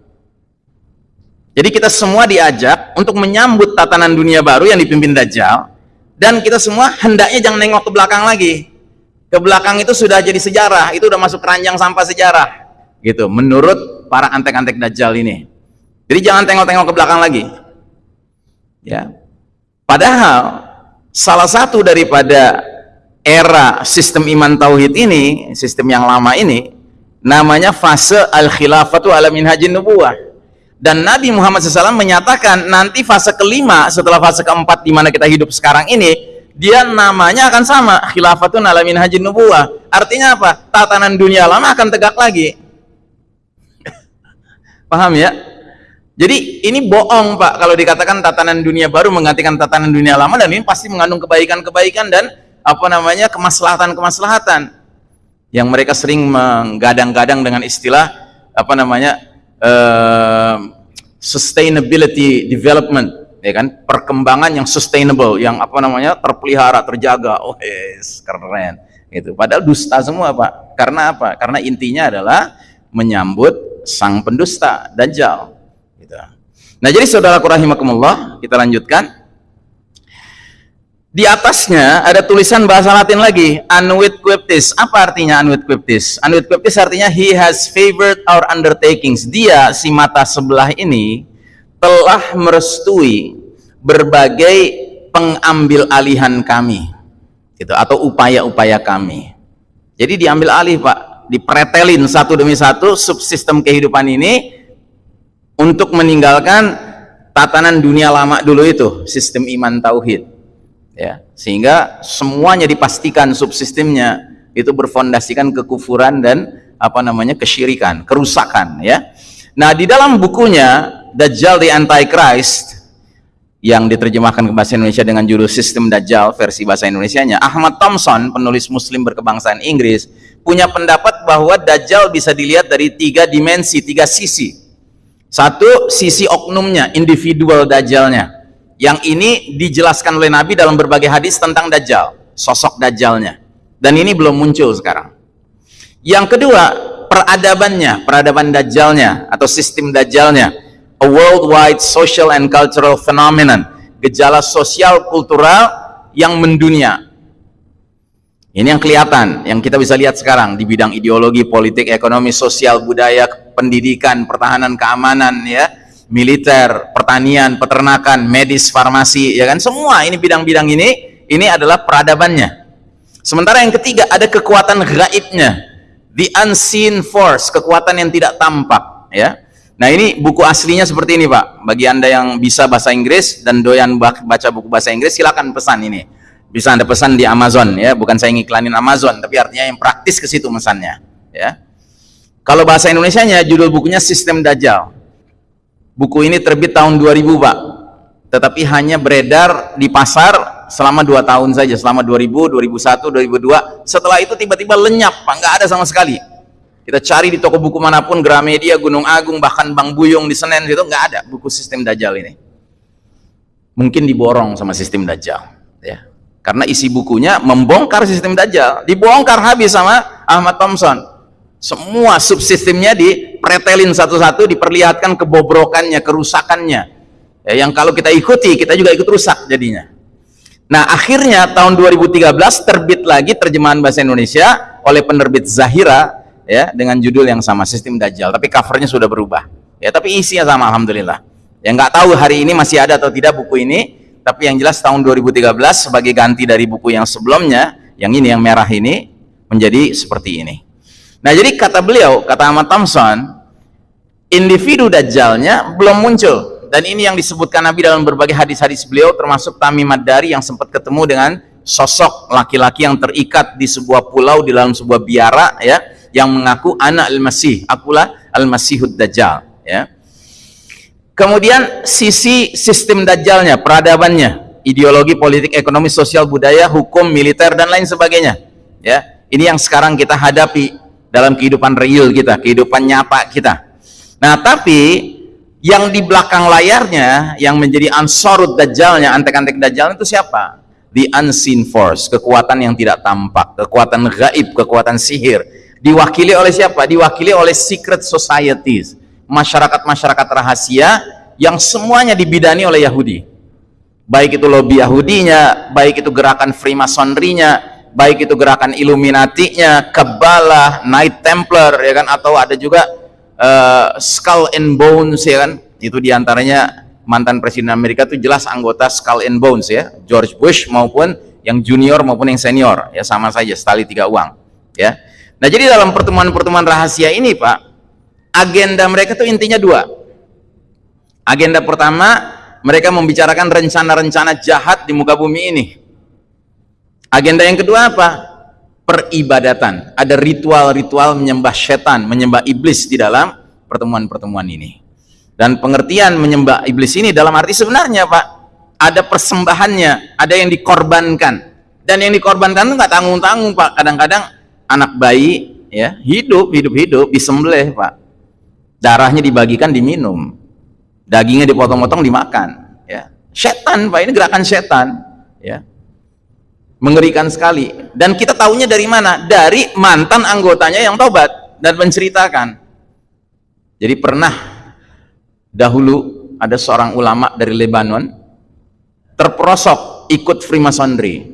jadi kita semua diajak untuk menyambut tatanan dunia baru yang dipimpin Dajjal dan kita semua hendaknya jangan nengok ke belakang lagi. Ke belakang itu sudah jadi sejarah, itu sudah masuk keranjang sampah sejarah. Gitu, menurut para antek-antek Dajjal ini. Jadi jangan tengok-tengok ke belakang lagi. Ya. Padahal salah satu daripada era sistem iman tauhid ini, sistem yang lama ini namanya fase al-khilafatu ala minhajin nubuwah. Dan Nabi Muhammad SAW menyatakan nanti fase kelima setelah fase keempat di mana kita hidup sekarang ini, dia namanya akan sama, khilafatun ala minhajin nubuwah. Artinya apa? Tatanan dunia lama akan tegak lagi. Paham ya? Jadi ini bohong Pak. Kalau dikatakan tatanan dunia baru menggantikan tatanan dunia lama dan ini pasti mengandung kebaikan-kebaikan dan apa namanya kemaslahatan-kemaslahatan yang mereka sering menggadang-gadang dengan istilah apa namanya uh, sustainability development ya kan? Perkembangan yang sustainable yang apa namanya terpelihara terjaga. Oh yes keren itu padahal dusta semua Pak. Karena apa? Karena intinya adalah menyambut sang pendusta Dajjal Nah jadi saudaraku rahimakumullah, kita lanjutkan. Di atasnya ada tulisan bahasa Latin lagi, Anwit Quiptis. Apa artinya Anwit Quiptis? Anwit Quiptis artinya he has favored our undertakings. Dia si mata sebelah ini telah merestui berbagai pengambil alihan kami. Gitu atau upaya-upaya kami. Jadi diambil alih, Pak, dipretelin satu demi satu subsistem kehidupan ini untuk meninggalkan tatanan dunia lama dulu itu sistem iman tauhid. Ya sehingga semuanya dipastikan subsistemnya itu berfondasikan kekufuran dan apa namanya kesyirikan kerusakan ya. Nah di dalam bukunya Dajjal the Antichrist yang diterjemahkan ke bahasa Indonesia dengan judul Sistem Dajjal versi bahasa Indonesia-nya Ahmad Thompson penulis muslim berkebangsaan Inggris punya pendapat bahwa Dajjal bisa dilihat dari tiga dimensi, tiga sisi satu, sisi oknumnya, individual dajjalnya. Yang ini dijelaskan oleh Nabi dalam berbagai hadis tentang dajjal, sosok dajjalnya. Dan ini belum muncul sekarang. Yang kedua, peradabannya, peradaban dajjalnya atau sistem dajjalnya. A worldwide social and cultural phenomenon, gejala sosial kultural yang mendunia. Ini yang kelihatan, yang kita bisa lihat sekarang di bidang ideologi, politik, ekonomi, sosial, budaya, pendidikan, pertahanan, keamanan, ya, militer, pertanian, peternakan, medis, farmasi, ya kan, semua ini bidang-bidang ini, ini adalah peradabannya. Sementara yang ketiga ada kekuatan gaibnya, the unseen force, kekuatan yang tidak tampak, ya. Nah ini buku aslinya seperti ini Pak. Bagi anda yang bisa bahasa Inggris dan doyan baca buku bahasa Inggris, silakan pesan ini bisa anda pesan di Amazon ya. Bukan saya ngiklanin Amazon tapi artinya yang praktis ke situ mesannya ya. Kalau bahasa Indonesia nya judul bukunya Sistem Dajjal. Buku ini terbit tahun 2000 Pak. Tetapi hanya beredar di pasar selama dua tahun saja selama 2000 2001 2002 setelah itu tiba-tiba lenyap Pak. Nggak ada sama sekali. Kita cari di toko buku mana pun Gramedia Gunung Agung bahkan Bang Buyung di Senen itu nggak ada buku Sistem Dajjal ini. Mungkin diborong sama Sistem Dajjal ya karena isi bukunya membongkar sistem Dajjal dibongkar habis sama Ahmad Thompson. Semua subsistemnya dipretelin satu-satu diperlihatkan kebobrokannya kerusakannya. Ya, yang kalau kita ikuti kita juga ikut rusak jadinya. Nah akhirnya tahun 2013 terbit lagi terjemahan bahasa Indonesia oleh penerbit Zahira ya dengan judul yang sama sistem Dajjal. Tapi covernya sudah berubah. Ya tapi isinya sama Alhamdulillah. Ya nggak tahu hari ini masih ada atau tidak buku ini tapi yang jelas tahun 2013 sebagai ganti dari buku yang sebelumnya yang ini yang merah ini menjadi seperti ini. Nah jadi kata beliau kata Ahmad Thompson individu dajjalnya belum muncul. Dan ini yang disebutkan Nabi dalam berbagai hadis-hadis beliau termasuk Tamim Ad-Dari yang sempat ketemu dengan sosok laki-laki yang terikat di sebuah pulau di dalam sebuah biara ya yang mengaku anak al-masih. Akulah al-masihud dajjal ya Kemudian sisi sistem dajjalnya, peradabannya, ideologi, politik, ekonomi, sosial, budaya, hukum, militer dan lain sebagainya. Ya, ini yang sekarang kita hadapi dalam kehidupan real kita, kehidupan nyata kita. Nah, tapi yang di belakang layarnya yang menjadi ansorut dajjalnya, antek-antek dajjal itu siapa? The unseen force, kekuatan yang tidak tampak, kekuatan gaib, kekuatan sihir. Diwakili oleh siapa? Diwakili oleh secret societies masyarakat-masyarakat rahasia yang semuanya dibidani oleh Yahudi. Baik itu lobby Yahudinya baik itu gerakan Freemasonry-nya baik itu gerakan Illuminati-nya Kabbalah, Knight Templar ya kan? Atau ada juga uh, Skull and Bones ya kan? Itu di antaranya mantan presiden Amerika itu jelas anggota Skull and Bones ya, George Bush maupun yang junior maupun yang senior ya sama saja setali tiga uang ya. Nah jadi dalam pertemuan-pertemuan rahasia ini Pak, agenda mereka tuh intinya dua. Agenda pertama mereka membicarakan rencana-rencana jahat di muka bumi ini. Agenda yang kedua apa? Peribadatan. Ada ritual-ritual menyembah setan, menyembah iblis di dalam pertemuan-pertemuan ini. Dan pengertian menyembah iblis ini dalam arti sebenarnya Pak, ada persembahannya, ada yang dikorbankan. Dan yang dikorbankan itu nggak tanggung-tanggung Pak. Kadang-kadang anak bayi ya hidup, hidup-hidup disembelih Pak. Darahnya dibagikan diminum. Dagingnya dipotong-potong dimakan. Ya. Setan Pak, ini gerakan setan. Ya. Mengerikan sekali. Dan kita tahunya dari mana? Dari mantan anggotanya yang tobat dan menceritakan. Jadi pernah dahulu ada seorang ulama dari Lebanon terperosok ikut Freemasonry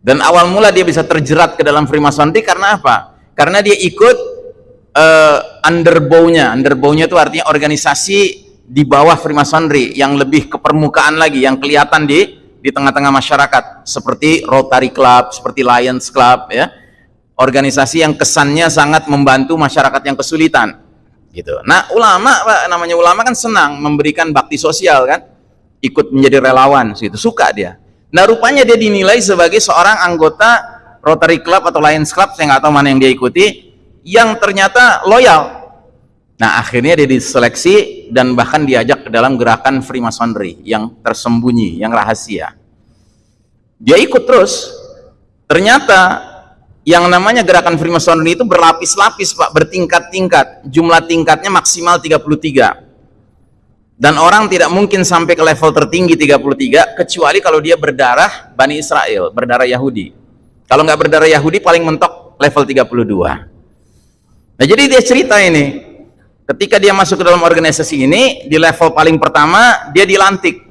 dan awal mula dia bisa terjerat ke dalam Freemasonry karena apa? karena dia ikut uh, underbow-nya underbow-nya itu artinya organisasi di bawah Freemasonry yang lebih ke permukaan lagi yang kelihatan di di tengah-tengah masyarakat seperti Rotary Club, seperti Lions Club ya organisasi yang kesannya sangat membantu masyarakat yang kesulitan gitu. Nah, ulama Pak, namanya ulama kan senang memberikan bakti sosial kan. Ikut menjadi relawan situ, suka dia. Nah, rupanya dia dinilai sebagai seorang anggota Rotary Club atau Lions Club, saya nggak tahu mana yang dia ikuti, yang ternyata loyal. Nah, akhirnya dia diseleksi dan bahkan diajak ke dalam gerakan Freemasonry yang tersembunyi, yang rahasia. Dia ikut terus. Ternyata yang namanya gerakan Freemasonry itu berlapis-lapis Pak, bertingkat-tingkat. Jumlah tingkatnya maksimal 33. Dan orang tidak mungkin sampai ke level tertinggi 33 kecuali kalau dia berdarah Bani Israel, berdarah Yahudi. Kalau nggak berdarah Yahudi paling mentok level 32. Nah, jadi dia cerita ini. Ketika dia masuk ke dalam organisasi ini, di level paling pertama dia dilantik.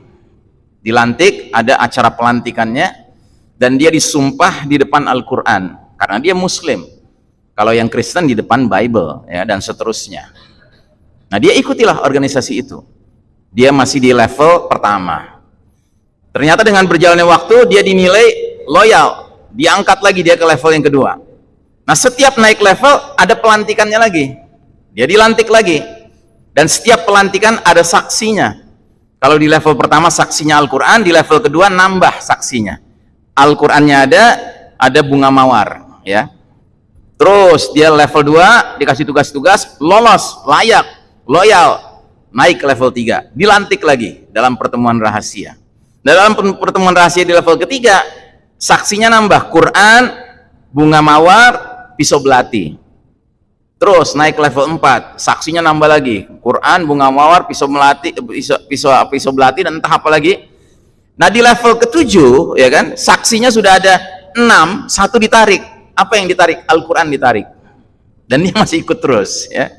Dilantik, ada acara pelantikannya dan dia disumpah di depan Al-Qur'an karena dia muslim. Kalau yang Kristen di depan Bible ya dan seterusnya. Nah dia ikutilah organisasi itu. Dia masih di level pertama. Ternyata dengan berjalannya waktu dia dinilai loyal. Diangkat lagi dia ke level yang kedua nah setiap naik level ada pelantikannya lagi. Dia dilantik lagi. Dan setiap pelantikan ada saksinya. Kalau di level pertama saksinya Al-Quran di level kedua nambah saksinya. Al-Qurannya ada ada bunga mawar ya. Terus dia level 2 dikasih tugas-tugas lolos layak loyal naik ke level 3 dilantik lagi dalam pertemuan rahasia. Dalam pertemuan rahasia di level ketiga saksinya nambah Quran bunga mawar pisau belati. Terus naik level 4 saksinya nambah lagi. Quran bunga mawar pisau melati pisau pisau, pisau belati dan entah apa lagi. Nah di level ketujuh ya kan saksinya sudah ada 6 satu ditarik. Apa yang ditarik? Al-Quran ditarik. Dan dia masih ikut terus ya.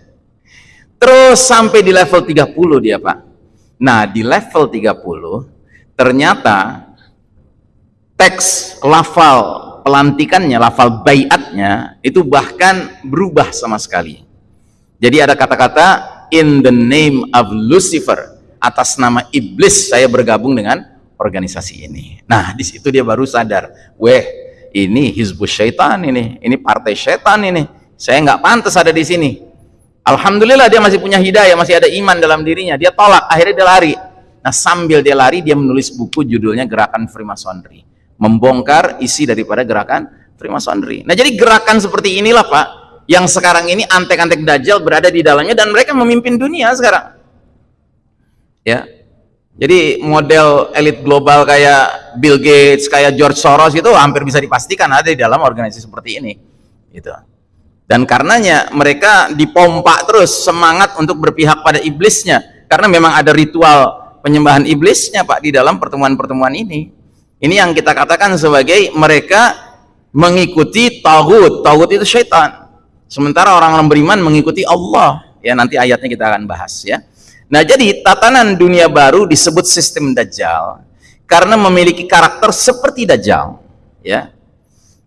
Terus sampai di level 30 dia Pak. Nah di level 30 ternyata teks lafal pelantikannya lafal bayatnya itu bahkan berubah sama sekali. Jadi ada kata-kata in the name of Lucifer atas nama iblis saya bergabung dengan organisasi ini. Nah di situ dia baru sadar weh ini hizbus syaitan ini ini partai syaitan ini saya nggak pantas ada di sini. Alhamdulillah dia masih punya hidayah masih ada iman dalam dirinya. Dia tolak akhirnya dia lari. Nah sambil dia lari dia menulis buku judulnya gerakan Freemasonry membongkar isi daripada gerakan Freemasonry nah jadi gerakan seperti inilah Pak yang sekarang ini antek-antek dajjal berada di dalamnya dan mereka memimpin dunia sekarang ya jadi model elit global kayak Bill Gates, kayak George Soros itu hampir bisa dipastikan ada di dalam organisasi seperti ini. Gitu. Dan karenanya mereka dipompa terus semangat untuk berpihak pada iblisnya. Karena memang ada ritual penyembahan iblisnya Pak di dalam pertemuan-pertemuan ini. Ini yang kita katakan sebagai mereka mengikuti tauhid. Tauhid itu syaitan. Sementara orang-orang beriman mengikuti Allah. Ya nanti ayatnya kita akan bahas ya. Nah, jadi tatanan dunia baru disebut sistem Dajjal karena memiliki karakter seperti Dajjal. Ya.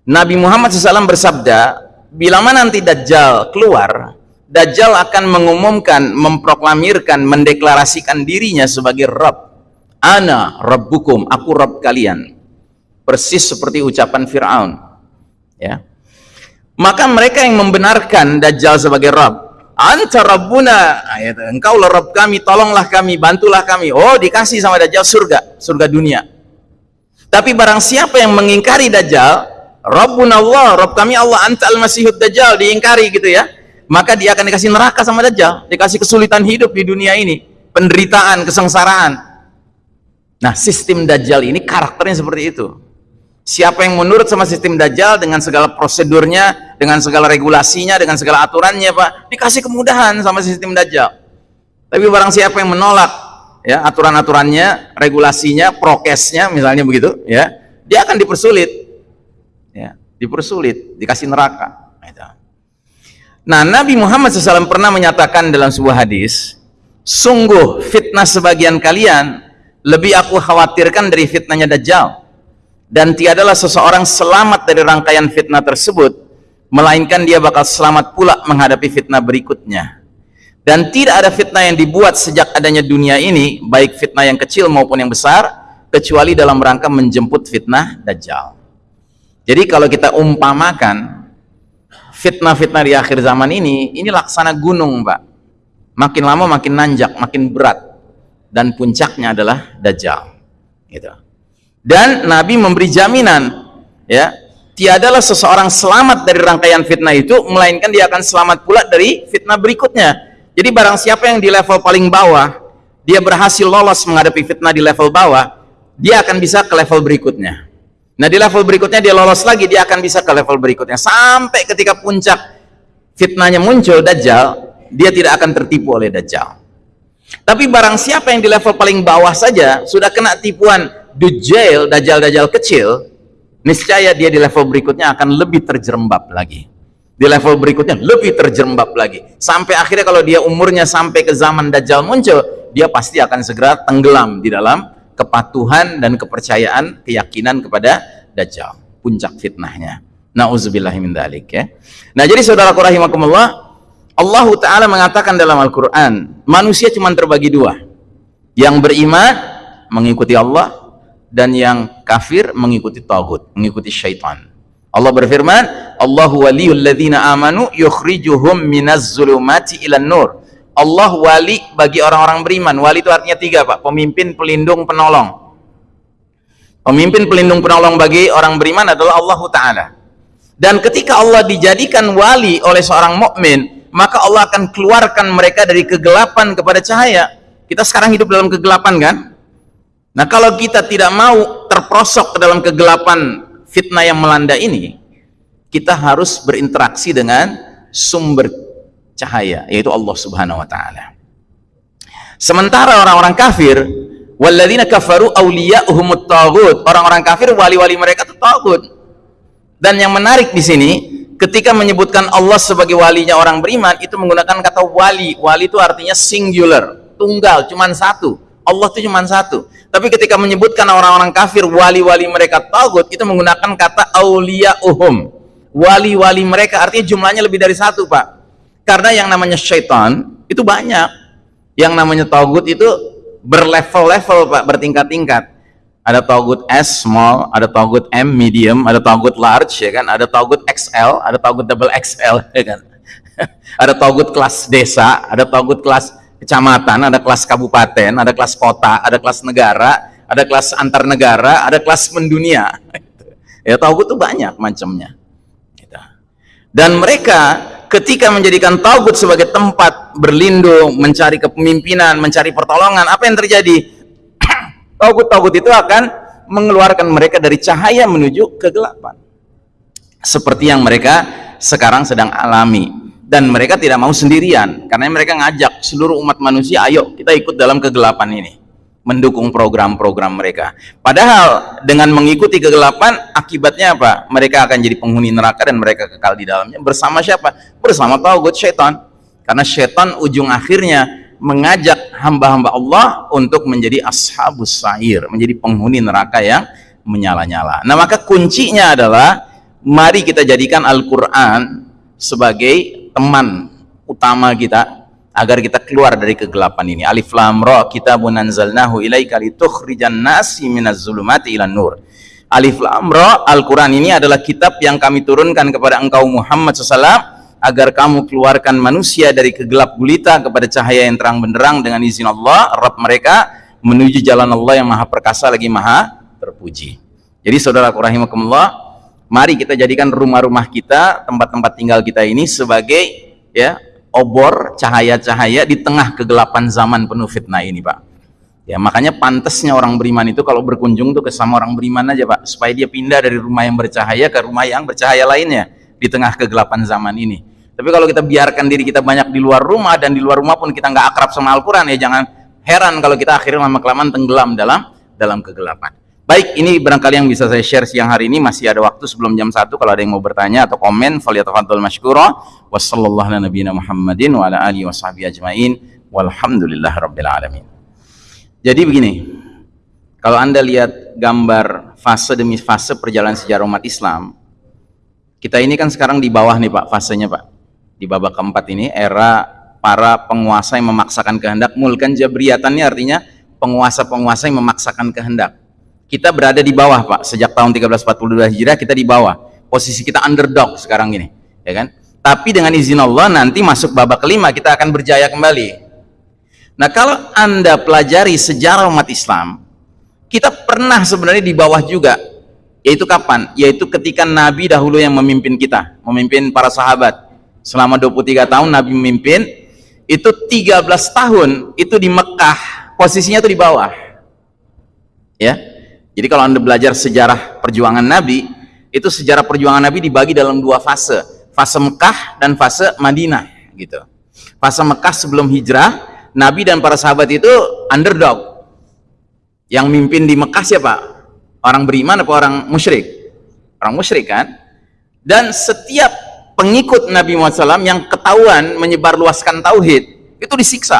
Nabi Muhammad SAW bersabda, bila mana nanti Dajjal keluar, Dajjal akan mengumumkan, memproklamirkan, mendeklarasikan dirinya sebagai Rabb. Ana Rabbukum, aku Rabb kalian. Persis seperti ucapan Fir'aun. Ya. Maka mereka yang membenarkan Dajjal sebagai Rabb, Anta Rabbuna, ayat, engkau lah Rabb kami, tolonglah kami, bantulah kami. Oh, dikasih sama Dajjal surga, surga dunia. Tapi barang siapa yang mengingkari Dajjal, Rabbuna Allah, Rabb kami Allah, anta al-masihud Dajjal, diingkari gitu ya. Maka dia akan dikasih neraka sama Dajjal, dikasih kesulitan hidup di dunia ini, penderitaan, kesengsaraan. Nah, sistem Dajjal ini karakternya seperti itu. Siapa yang menurut sama sistem Dajjal dengan segala prosedurnya, dengan segala regulasinya, dengan segala aturannya, Pak, dikasih kemudahan sama sistem Dajjal. Tapi barang siapa yang menolak ya aturan-aturannya, regulasinya, prokesnya misalnya begitu, ya, dia akan dipersulit. Ya, dipersulit, dikasih neraka. Gitu. Nah, Nabi Muhammad SAW pernah menyatakan dalam sebuah hadis, sungguh fitnah sebagian kalian lebih aku khawatirkan dari fitnahnya Dajjal. Dan tiadalah seseorang selamat dari rangkaian fitnah tersebut melainkan dia bakal selamat pula menghadapi fitnah berikutnya. Dan tidak ada fitnah yang dibuat sejak adanya dunia ini baik fitnah yang kecil maupun yang besar kecuali dalam rangka menjemput fitnah Dajjal. Jadi kalau kita umpamakan fitnah-fitnah di akhir zaman ini ini laksana gunung Pak makin lama makin nanjak makin berat dan puncaknya adalah Dajjal. Gitu. Dan Nabi memberi jaminan ya tiadalah seseorang selamat dari rangkaian fitnah itu melainkan dia akan selamat pula dari fitnah berikutnya. Jadi barang siapa yang di level paling bawah dia berhasil lolos menghadapi fitnah di level bawah dia akan bisa ke level berikutnya. Nah di level berikutnya dia lolos lagi dia akan bisa ke level berikutnya. Sampai ketika puncak fitnahnya muncul Dajjal dia tidak akan tertipu oleh Dajjal tapi barang siapa yang di level paling bawah saja sudah kena tipuan Dajjal, dajjal-dajjal kecil, niscaya dia di level berikutnya akan lebih terjerembab lagi. Di level berikutnya lebih terjerembab lagi. Sampai akhirnya kalau dia umurnya sampai ke zaman dajjal muncul, dia pasti akan segera tenggelam di dalam kepatuhan dan kepercayaan, keyakinan kepada dajjal. Puncak fitnahnya. Nauzubillahi min dzalik ya. Nah, jadi saudaraku rahimakumullah, Allah Ta'ala mengatakan dalam Al-Quran, manusia cuma terbagi dua. Yang beriman, mengikuti Allah, dan yang kafir mengikuti tauhid, mengikuti syaitan. Allah berfirman, Allahu waliyul ladzina amanu yukhrijuhum minaz zulumati ilan nur. Allah wali bagi orang-orang beriman. Wali itu artinya tiga, Pak. Pemimpin, pelindung, penolong. Pemimpin, pelindung, penolong bagi orang beriman adalah Allah Ta'ala. Dan ketika Allah dijadikan wali oleh seorang mukmin, maka Allah akan keluarkan mereka dari kegelapan kepada cahaya. Kita sekarang hidup dalam kegelapan kan? Nah kalau kita tidak mau terprosok ke dalam kegelapan fitnah yang melanda ini, kita harus berinteraksi dengan sumber cahaya, yaitu Allah subhanahu wa ta'ala. Sementara orang-orang kafir, walladzina kafaru awliya'uhumut tagut, orang-orang kafir wali-wali mereka itu tagut. Dan yang menarik di sini, ketika menyebutkan Allah sebagai walinya orang beriman, itu menggunakan kata wali. Wali itu artinya singular, tunggal, cuman satu. Allah itu cuma satu. Tapi ketika menyebutkan orang-orang kafir wali-wali mereka tagut itu menggunakan kata aulia uhum wali-wali mereka artinya jumlahnya lebih dari satu pak. Karena yang namanya syaitan itu banyak. Yang namanya tagut itu berlevel-level pak bertingkat-tingkat ada togut S small, ada togut M medium, ada togut large ya kan, ada togut XL, ada togut double XL ya kan. ada togut kelas desa, ada togut kelas kecamatan, ada kelas kabupaten, ada kelas kota, ada kelas negara, ada kelas antar negara, ada kelas mendunia. Ya tauhid itu banyak macamnya. Gitu. Dan mereka ketika menjadikan tauhid sebagai tempat berlindung, mencari kepemimpinan, mencari pertolongan, apa yang terjadi? Tauhid-tauhid itu akan mengeluarkan mereka dari cahaya menuju kegelapan. Seperti yang mereka sekarang sedang alami. Dan mereka tidak mau sendirian karena mereka ngajak seluruh umat manusia ayo kita ikut dalam kegelapan ini. Mendukung program-program mereka. Padahal dengan mengikuti kegelapan akibatnya apa? Mereka akan jadi penghuni neraka dan mereka kekal di dalamnya. Bersama siapa? Bersama taugut syaitan. Karena syaitan ujung akhirnya mengajak hamba-hamba Allah untuk menjadi ashabus sa'ir menjadi penghuni neraka yang menyala-nyala nah maka kuncinya adalah mari kita jadikan Al-Quran sebagai teman utama kita agar kita keluar dari kegelapan ini. Alif Lam Ra kitabun anzalnahu ilaika litukhrijan nasi minaz zulumati ilan nur. Alif Lam Ra Al-Qur'an ini adalah kitab yang kami turunkan kepada engkau Muhammad SAW agar kamu keluarkan manusia dari kegelap gulita kepada cahaya yang terang benderang dengan izin Allah, Rabb mereka menuju jalan Allah yang maha perkasa lagi maha terpuji. Jadi saudara rahimakumullah, mari kita jadikan rumah-rumah kita, tempat-tempat tinggal kita ini sebagai ya obor cahaya-cahaya di tengah kegelapan zaman penuh fitnah ini, Pak. Ya, makanya pantasnya orang beriman itu kalau berkunjung tuh ke sama orang beriman aja, Pak, supaya dia pindah dari rumah yang bercahaya ke rumah yang bercahaya lainnya di tengah kegelapan zaman ini. Tapi kalau kita biarkan diri kita banyak di luar rumah dan di luar rumah pun kita nggak akrab sama Al-Quran ya jangan heran kalau kita akhirnya lama kelamaan tenggelam dalam dalam kegelapan. Baik, ini barangkali yang bisa saya share siang hari ini masih ada waktu sebelum jam 1 kalau ada yang mau bertanya atau komen falyatafadhal masykura wassallallahu ala nabiyina Muhammadin wa ala alihi washabihi ajmain alamin. Jadi begini, kalau Anda lihat gambar fase demi fase perjalanan sejarah umat Islam, kita ini kan sekarang di bawah nih Pak, fasenya Pak. Di babak keempat ini, era para penguasa yang memaksakan kehendak. Mulkan jabriyatannya artinya penguasa-penguasa yang memaksakan kehendak. Kita berada di bawah Pak, sejak tahun 1342 Hijriah kita di bawah. Posisi kita underdog sekarang ini, ya kan? Tapi dengan izin Allah nanti masuk babak kelima kita akan berjaya kembali Nah kalau Anda pelajari sejarah umat Islam, kita pernah sebenarnya di bawah juga. Yaitu kapan? Yaitu ketika Nabi dahulu yang memimpin kita, memimpin para sahabat. Selama 23 tahun Nabi memimpin, itu 13 tahun itu di Mekah, posisinya itu di bawah. Ya. Jadi kalau Anda belajar sejarah perjuangan Nabi, itu sejarah perjuangan Nabi dibagi dalam dua fase, fase Mekah dan fase Madinah gitu. Fase Mekah sebelum hijrah Nabi dan para sahabat itu underdog. Yang mimpin di Mekah siapa? Orang beriman atau orang musyrik? Orang musyrik kan? Dan setiap pengikut Nabi Muhammad SAW yang ketahuan menyebarluaskan tauhid itu disiksa,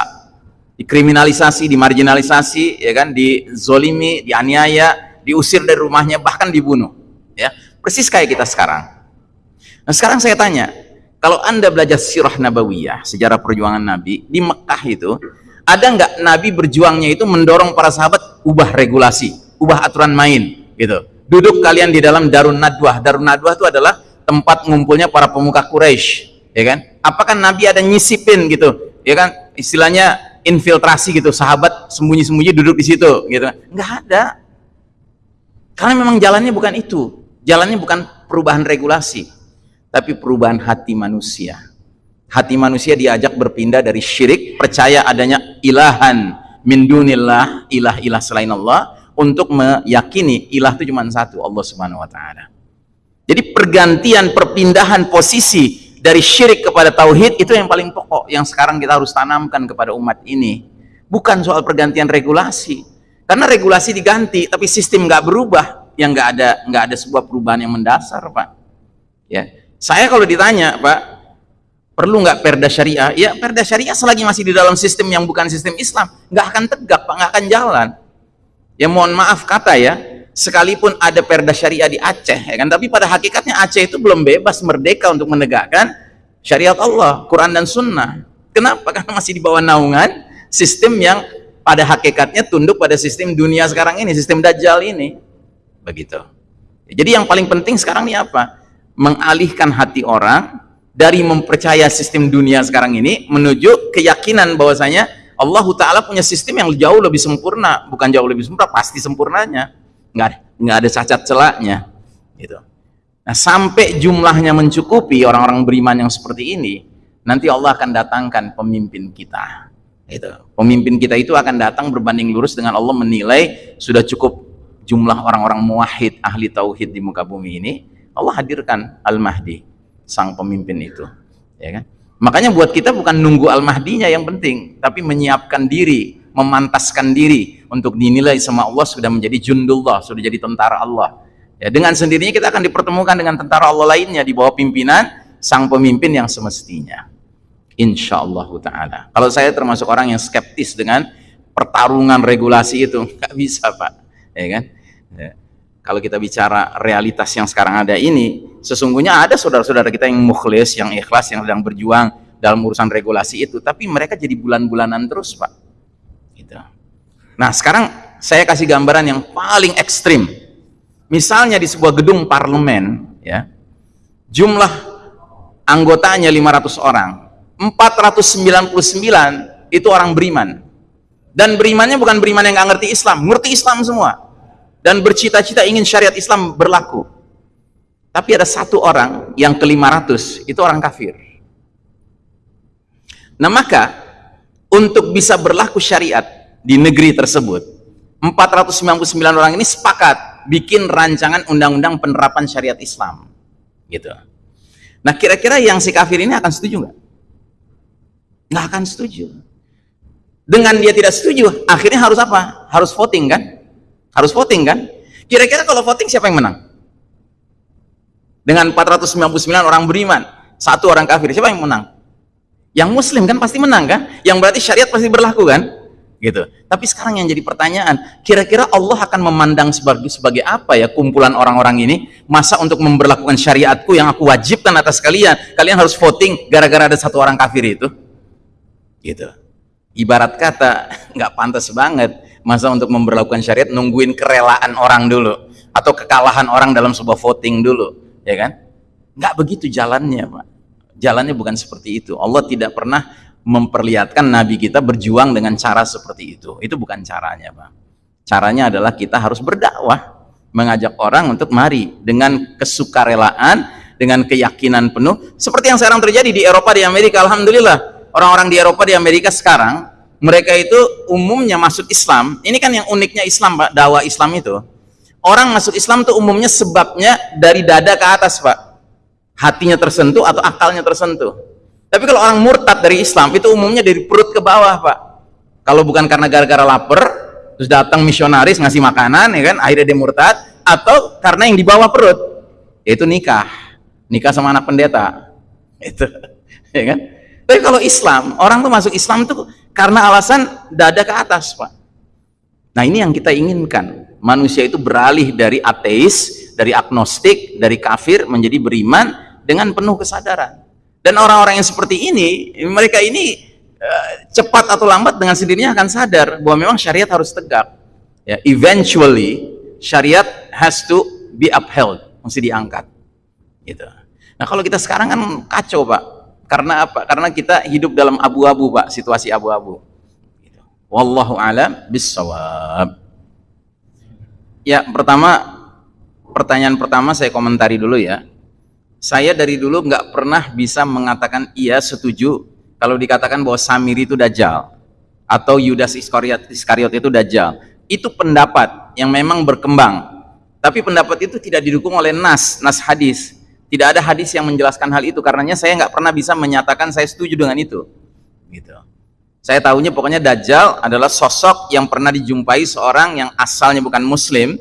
dikriminalisasi, dimarginalisasi, ya kan, dizolimi, dianiaya, diusir dari rumahnya, bahkan dibunuh. Ya, persis kayak kita sekarang. Nah sekarang saya tanya, kalau anda belajar sirah nabawiyah sejarah perjuangan Nabi di Mekah itu ada nggak Nabi berjuangnya itu mendorong para sahabat ubah regulasi ubah aturan main gitu duduk kalian di dalam Darun Nadwah Darun Nadwah itu adalah tempat ngumpulnya para pemuka Quraisy ya kan? Apakah Nabi ada nyisipin gitu ya kan? Istilahnya infiltrasi gitu sahabat sembunyi-sembunyi duduk di situ gitu nggak ada. Karena memang jalannya bukan itu. Jalannya bukan perubahan regulasi tapi perubahan hati manusia. Hati manusia diajak berpindah dari syirik, percaya adanya ilahan min dunillah, ilah-ilah selain Allah, untuk meyakini ilah itu cuma satu, Allah Subhanahu wa taala. Jadi pergantian perpindahan posisi dari syirik kepada tauhid itu yang paling pokok yang sekarang kita harus tanamkan kepada umat ini. Bukan soal pergantian regulasi. Karena regulasi diganti tapi sistem nggak berubah, yang nggak ada nggak ada sebuah perubahan yang mendasar, Pak. Ya. Saya kalau ditanya, Pak, perlu nggak perda syariah? Ya, perda syariah selagi masih di dalam sistem yang bukan sistem Islam, nggak akan tegak, Pak, nggak akan jalan. Ya mohon maaf kata ya, sekalipun ada perda syariah di Aceh, ya kan, tapi pada hakikatnya Aceh itu belum bebas merdeka untuk menegakkan syariat Allah, Quran dan Sunnah. Kenapa? Karena masih di bawah naungan sistem yang pada hakikatnya tunduk pada sistem dunia sekarang ini, sistem Dajjal ini. Begitu. Jadi yang paling penting sekarang ini apa? mengalihkan hati orang dari mempercaya sistem dunia sekarang ini menuju keyakinan bahwasanya Allah Ta'ala punya sistem yang jauh lebih sempurna bukan jauh lebih sempurna, pasti sempurnanya nggak nggak ada cacat celaknya gitu. nah sampai jumlahnya mencukupi orang-orang beriman yang seperti ini nanti Allah akan datangkan pemimpin kita itu pemimpin kita itu akan datang berbanding lurus dengan Allah menilai sudah cukup jumlah orang-orang muwahhid ahli tauhid di muka bumi ini Allah hadirkan Al-Mahdi sang pemimpin itu ya kan makanya buat kita bukan nunggu Al-Mahdinya yang penting tapi menyiapkan diri memantaskan diri untuk dinilai sama Allah sudah menjadi jundullah sudah jadi tentara Allah. Ya dengan sendirinya kita akan dipertemukan dengan tentara Allah lainnya di bawah pimpinan sang pemimpin yang semestinya. Insya Allah ta'ala. Kalau saya termasuk orang yang skeptis dengan pertarungan regulasi itu nggak bisa pak. Ya kan? Ya. Kalau kita bicara realitas yang sekarang ada ini, sesungguhnya ada saudara-saudara kita yang mukhlis, yang ikhlas, yang sedang berjuang dalam urusan regulasi itu, tapi mereka jadi bulan-bulanan terus, Pak. Nah, sekarang saya kasih gambaran yang paling ekstrim. Misalnya di sebuah gedung parlemen, ya, jumlah anggotanya 500 orang, 499 itu orang beriman. Dan berimannya bukan beriman yang nggak ngerti Islam, ngerti Islam semua. Dan bercita-cita ingin syariat Islam berlaku. Tapi ada satu orang yang ke 500 itu orang kafir. Nah maka untuk bisa berlaku syariat di negeri tersebut 499 orang ini sepakat bikin rancangan undang-undang penerapan syariat Islam gitu. Nah kira-kira yang si kafir ini akan setuju nggak? Nggak akan setuju. Dengan dia tidak setuju, akhirnya harus apa? Harus voting kan? Harus voting kan? Kira-kira kalau voting siapa yang menang? Dengan 499 orang beriman, satu orang kafir, siapa yang menang? Yang muslim kan pasti menang kan? Yang berarti syariat pasti berlaku kan? Gitu. Tapi sekarang yang jadi pertanyaan, kira-kira Allah akan memandang sebagai sebagai apa ya kumpulan orang-orang ini? Masa untuk memperlakukan syariatku yang aku wajibkan atas kalian, kalian harus voting gara-gara ada satu orang kafir itu? Gitu. Ibarat kata nggak pantas banget masa untuk memperlakukan syariat nungguin kerelaan orang dulu atau kekalahan orang dalam sebuah voting dulu, ya kan? Nggak begitu jalannya, Pak jalannya bukan seperti itu Allah tidak pernah memperlihatkan Nabi kita berjuang dengan cara seperti itu. Itu bukan caranya Pak caranya adalah kita harus berdakwah mengajak orang untuk mari dengan kesukarelaan dengan keyakinan penuh. Seperti yang sekarang terjadi di Eropa di Amerika. Alhamdulillah orang-orang di Eropa di Amerika sekarang mereka itu umumnya masuk Islam. Ini kan yang uniknya Islam Pak dakwah Islam itu. Orang masuk Islam itu umumnya sebabnya dari dada ke atas Pak. Hatinya tersentuh atau akalnya tersentuh. Tapi kalau orang murtad dari Islam itu umumnya dari perut ke bawah, Pak. Kalau bukan karena gara-gara lapar, terus datang misionaris ngasih makanan, ya kan, akhirnya dia murtad, atau karena yang di bawah perut, yaitu nikah, nikah sama anak pendeta, itu, ya kan. Tapi kalau Islam, orang tuh masuk Islam tuh karena alasan dada ke atas, Pak. Nah ini yang kita inginkan, manusia itu beralih dari ateis, dari agnostik, dari kafir menjadi beriman, dengan penuh kesadaran. Dan orang-orang yang seperti ini, mereka ini uh, cepat atau lambat dengan sendirinya akan sadar bahwa memang syariat harus tegak. Ya, eventually syariat has to be upheld, mesti diangkat. Gitu. Nah, kalau kita sekarang kan kacau, Pak. Karena apa? Karena kita hidup dalam abu-abu, Pak, situasi abu-abu. Gitu. Wallahu alam bisawab. Ya, pertama pertanyaan pertama saya komentari dulu ya saya dari dulu nggak pernah bisa mengatakan iya setuju kalau dikatakan bahwa Samir itu dajjal atau Yudas Iskariot, Iskariot itu dajjal. Itu pendapat yang memang berkembang. Tapi pendapat itu tidak didukung oleh nas, nas hadis. Tidak ada hadis yang menjelaskan hal itu karenanya saya nggak pernah bisa menyatakan saya setuju dengan itu. Gitu. Saya tahunya pokoknya dajjal adalah sosok yang pernah dijumpai seorang yang asalnya bukan muslim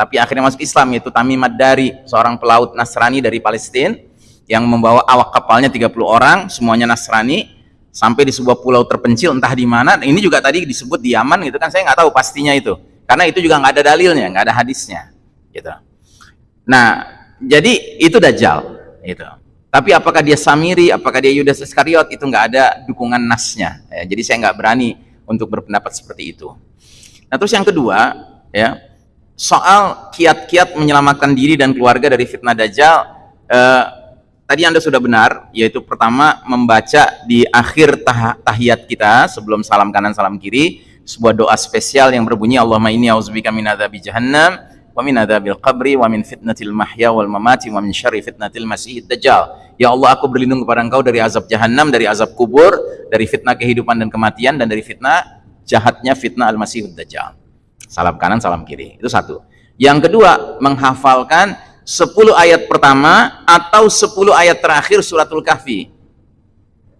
tapi akhirnya masuk Islam yaitu Tamim Ad-Dari seorang pelaut Nasrani dari Palestina yang membawa awak kapalnya 30 orang semuanya Nasrani sampai di sebuah pulau terpencil entah di mana. Ini juga tadi disebut di Yaman gitu kan saya nggak tahu pastinya itu. Karena itu juga nggak ada dalilnya nggak ada hadisnya gitu. Nah jadi itu Dajjal gitu. Tapi apakah dia Samiri apakah dia Yudas Iskariot itu nggak ada dukungan nasnya. Ya, jadi saya nggak berani untuk berpendapat seperti itu. Nah terus yang kedua ya soal kiat-kiat menyelamatkan diri dan keluarga dari fitnah dajjal eh, tadi anda sudah benar yaitu pertama membaca di akhir tah tahiyat kita sebelum salam kanan salam kiri sebuah doa spesial yang berbunyi Allahumma inni auzubika min adzabi jahannam wa min adzabil qabri wa min fitnatil mahya wal mamati wa min syarri fitnatil masihid dajjal. Ya Allah aku berlindung kepada engkau dari azab jahannam dari azab kubur dari fitnah kehidupan dan kematian dan dari fitnah jahatnya fitnah al-masihud dajjal salam kanan salam kiri. Itu satu. Yang kedua menghafalkan 10 ayat pertama atau 10 ayat terakhir suratul kahfi.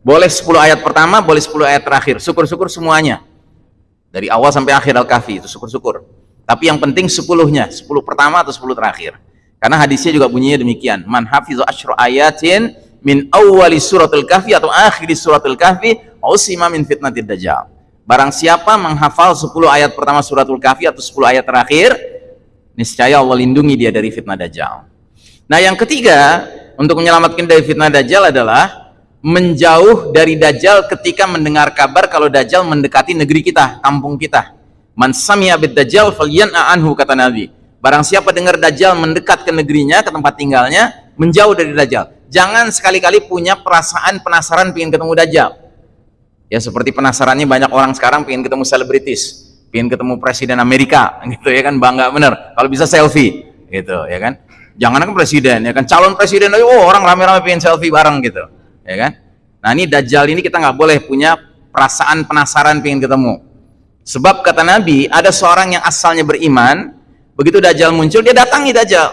Boleh 10 ayat pertama boleh 10 ayat terakhir. Syukur-syukur semuanya. Dari awal sampai akhir al-kahfi itu syukur-syukur. Tapi yang penting 10-nya 10 pertama atau 10 terakhir. Karena hadisnya juga bunyinya demikian. Man hafizu asyru ayatin min awwali suratul kahfi atau akhiri suratul kahfi usima min fitnatid dajjal Barang siapa menghafal 10 ayat pertama suratul kafi atau 10 ayat terakhir, niscaya Allah lindungi dia dari fitnah dajjal. Nah, yang ketiga, untuk menyelamatkan dari fitnah dajjal adalah menjauh dari Dajjal ketika mendengar kabar kalau Dajjal mendekati negeri kita, kampung kita. Man sami'a bid Dajjal falyan'a anhu kata Nabi. Barang siapa dengar Dajjal mendekat ke negerinya, ke tempat tinggalnya, menjauh dari Dajjal. Jangan sekali-kali punya perasaan penasaran pengen ketemu Dajjal. Ya seperti penasarannya banyak orang sekarang pengen ketemu selebritis, pengen ketemu presiden Amerika, gitu ya kan bangga bener. Kalau bisa selfie, gitu ya kan. Jangan kan presiden, ya kan calon presiden, oh orang rame-rame pengen selfie bareng gitu, ya kan. Nah ini Dajjal ini kita nggak boleh punya perasaan penasaran pengen ketemu. Sebab kata Nabi, ada seorang yang asalnya beriman, begitu Dajjal muncul, dia datangi Dajjal.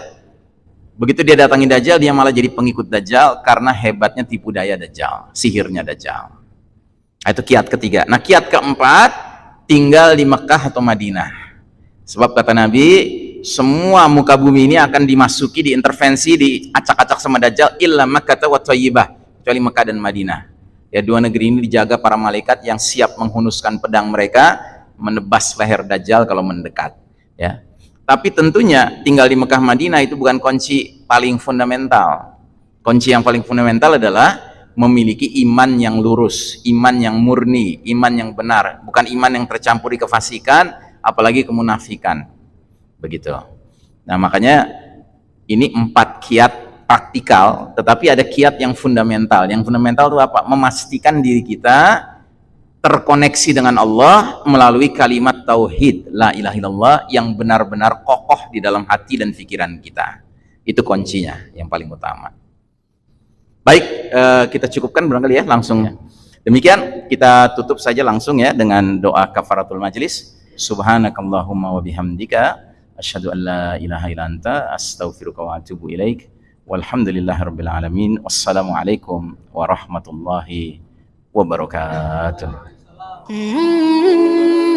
Begitu dia datangi Dajjal, dia malah jadi pengikut Dajjal karena hebatnya tipu daya Dajjal, sihirnya Dajjal. Nah, itu kiat ketiga. Nah, kiat keempat, tinggal di Mekah atau Madinah. Sebab kata Nabi, semua muka bumi ini akan dimasuki, diintervensi, diacak-acak sama Dajjal, illa Makkah wa Thayyibah, kecuali Mekah dan Madinah. Ya, dua negeri ini dijaga para malaikat yang siap menghunuskan pedang mereka, menebas leher Dajjal kalau mendekat. Ya. Tapi tentunya tinggal di Mekah Madinah itu bukan kunci paling fundamental. Kunci yang paling fundamental adalah memiliki iman yang lurus, iman yang murni, iman yang benar, bukan iman yang tercampuri kefasikan, apalagi kemunafikan. Begitu. Nah, makanya ini empat kiat praktikal, tetapi ada kiat yang fundamental. Yang fundamental itu apa? Memastikan diri kita terkoneksi dengan Allah melalui kalimat tauhid la ilaha illallah yang benar-benar kokoh di dalam hati dan pikiran kita. Itu kuncinya yang paling utama. Baik, uh, kita cukupkan barangkali ya langsung. Ya. Demikian kita tutup saja langsung ya dengan doa kafaratul majlis. Subhanakallahumma wa bihamdika asyhadu an la ilaha illa anta astaghfiruka wa atubu ilaik. Walhamdulillahirabbil alamin. Wassalamualaikum warahmatullahi wabarakatuh. Mm -hmm.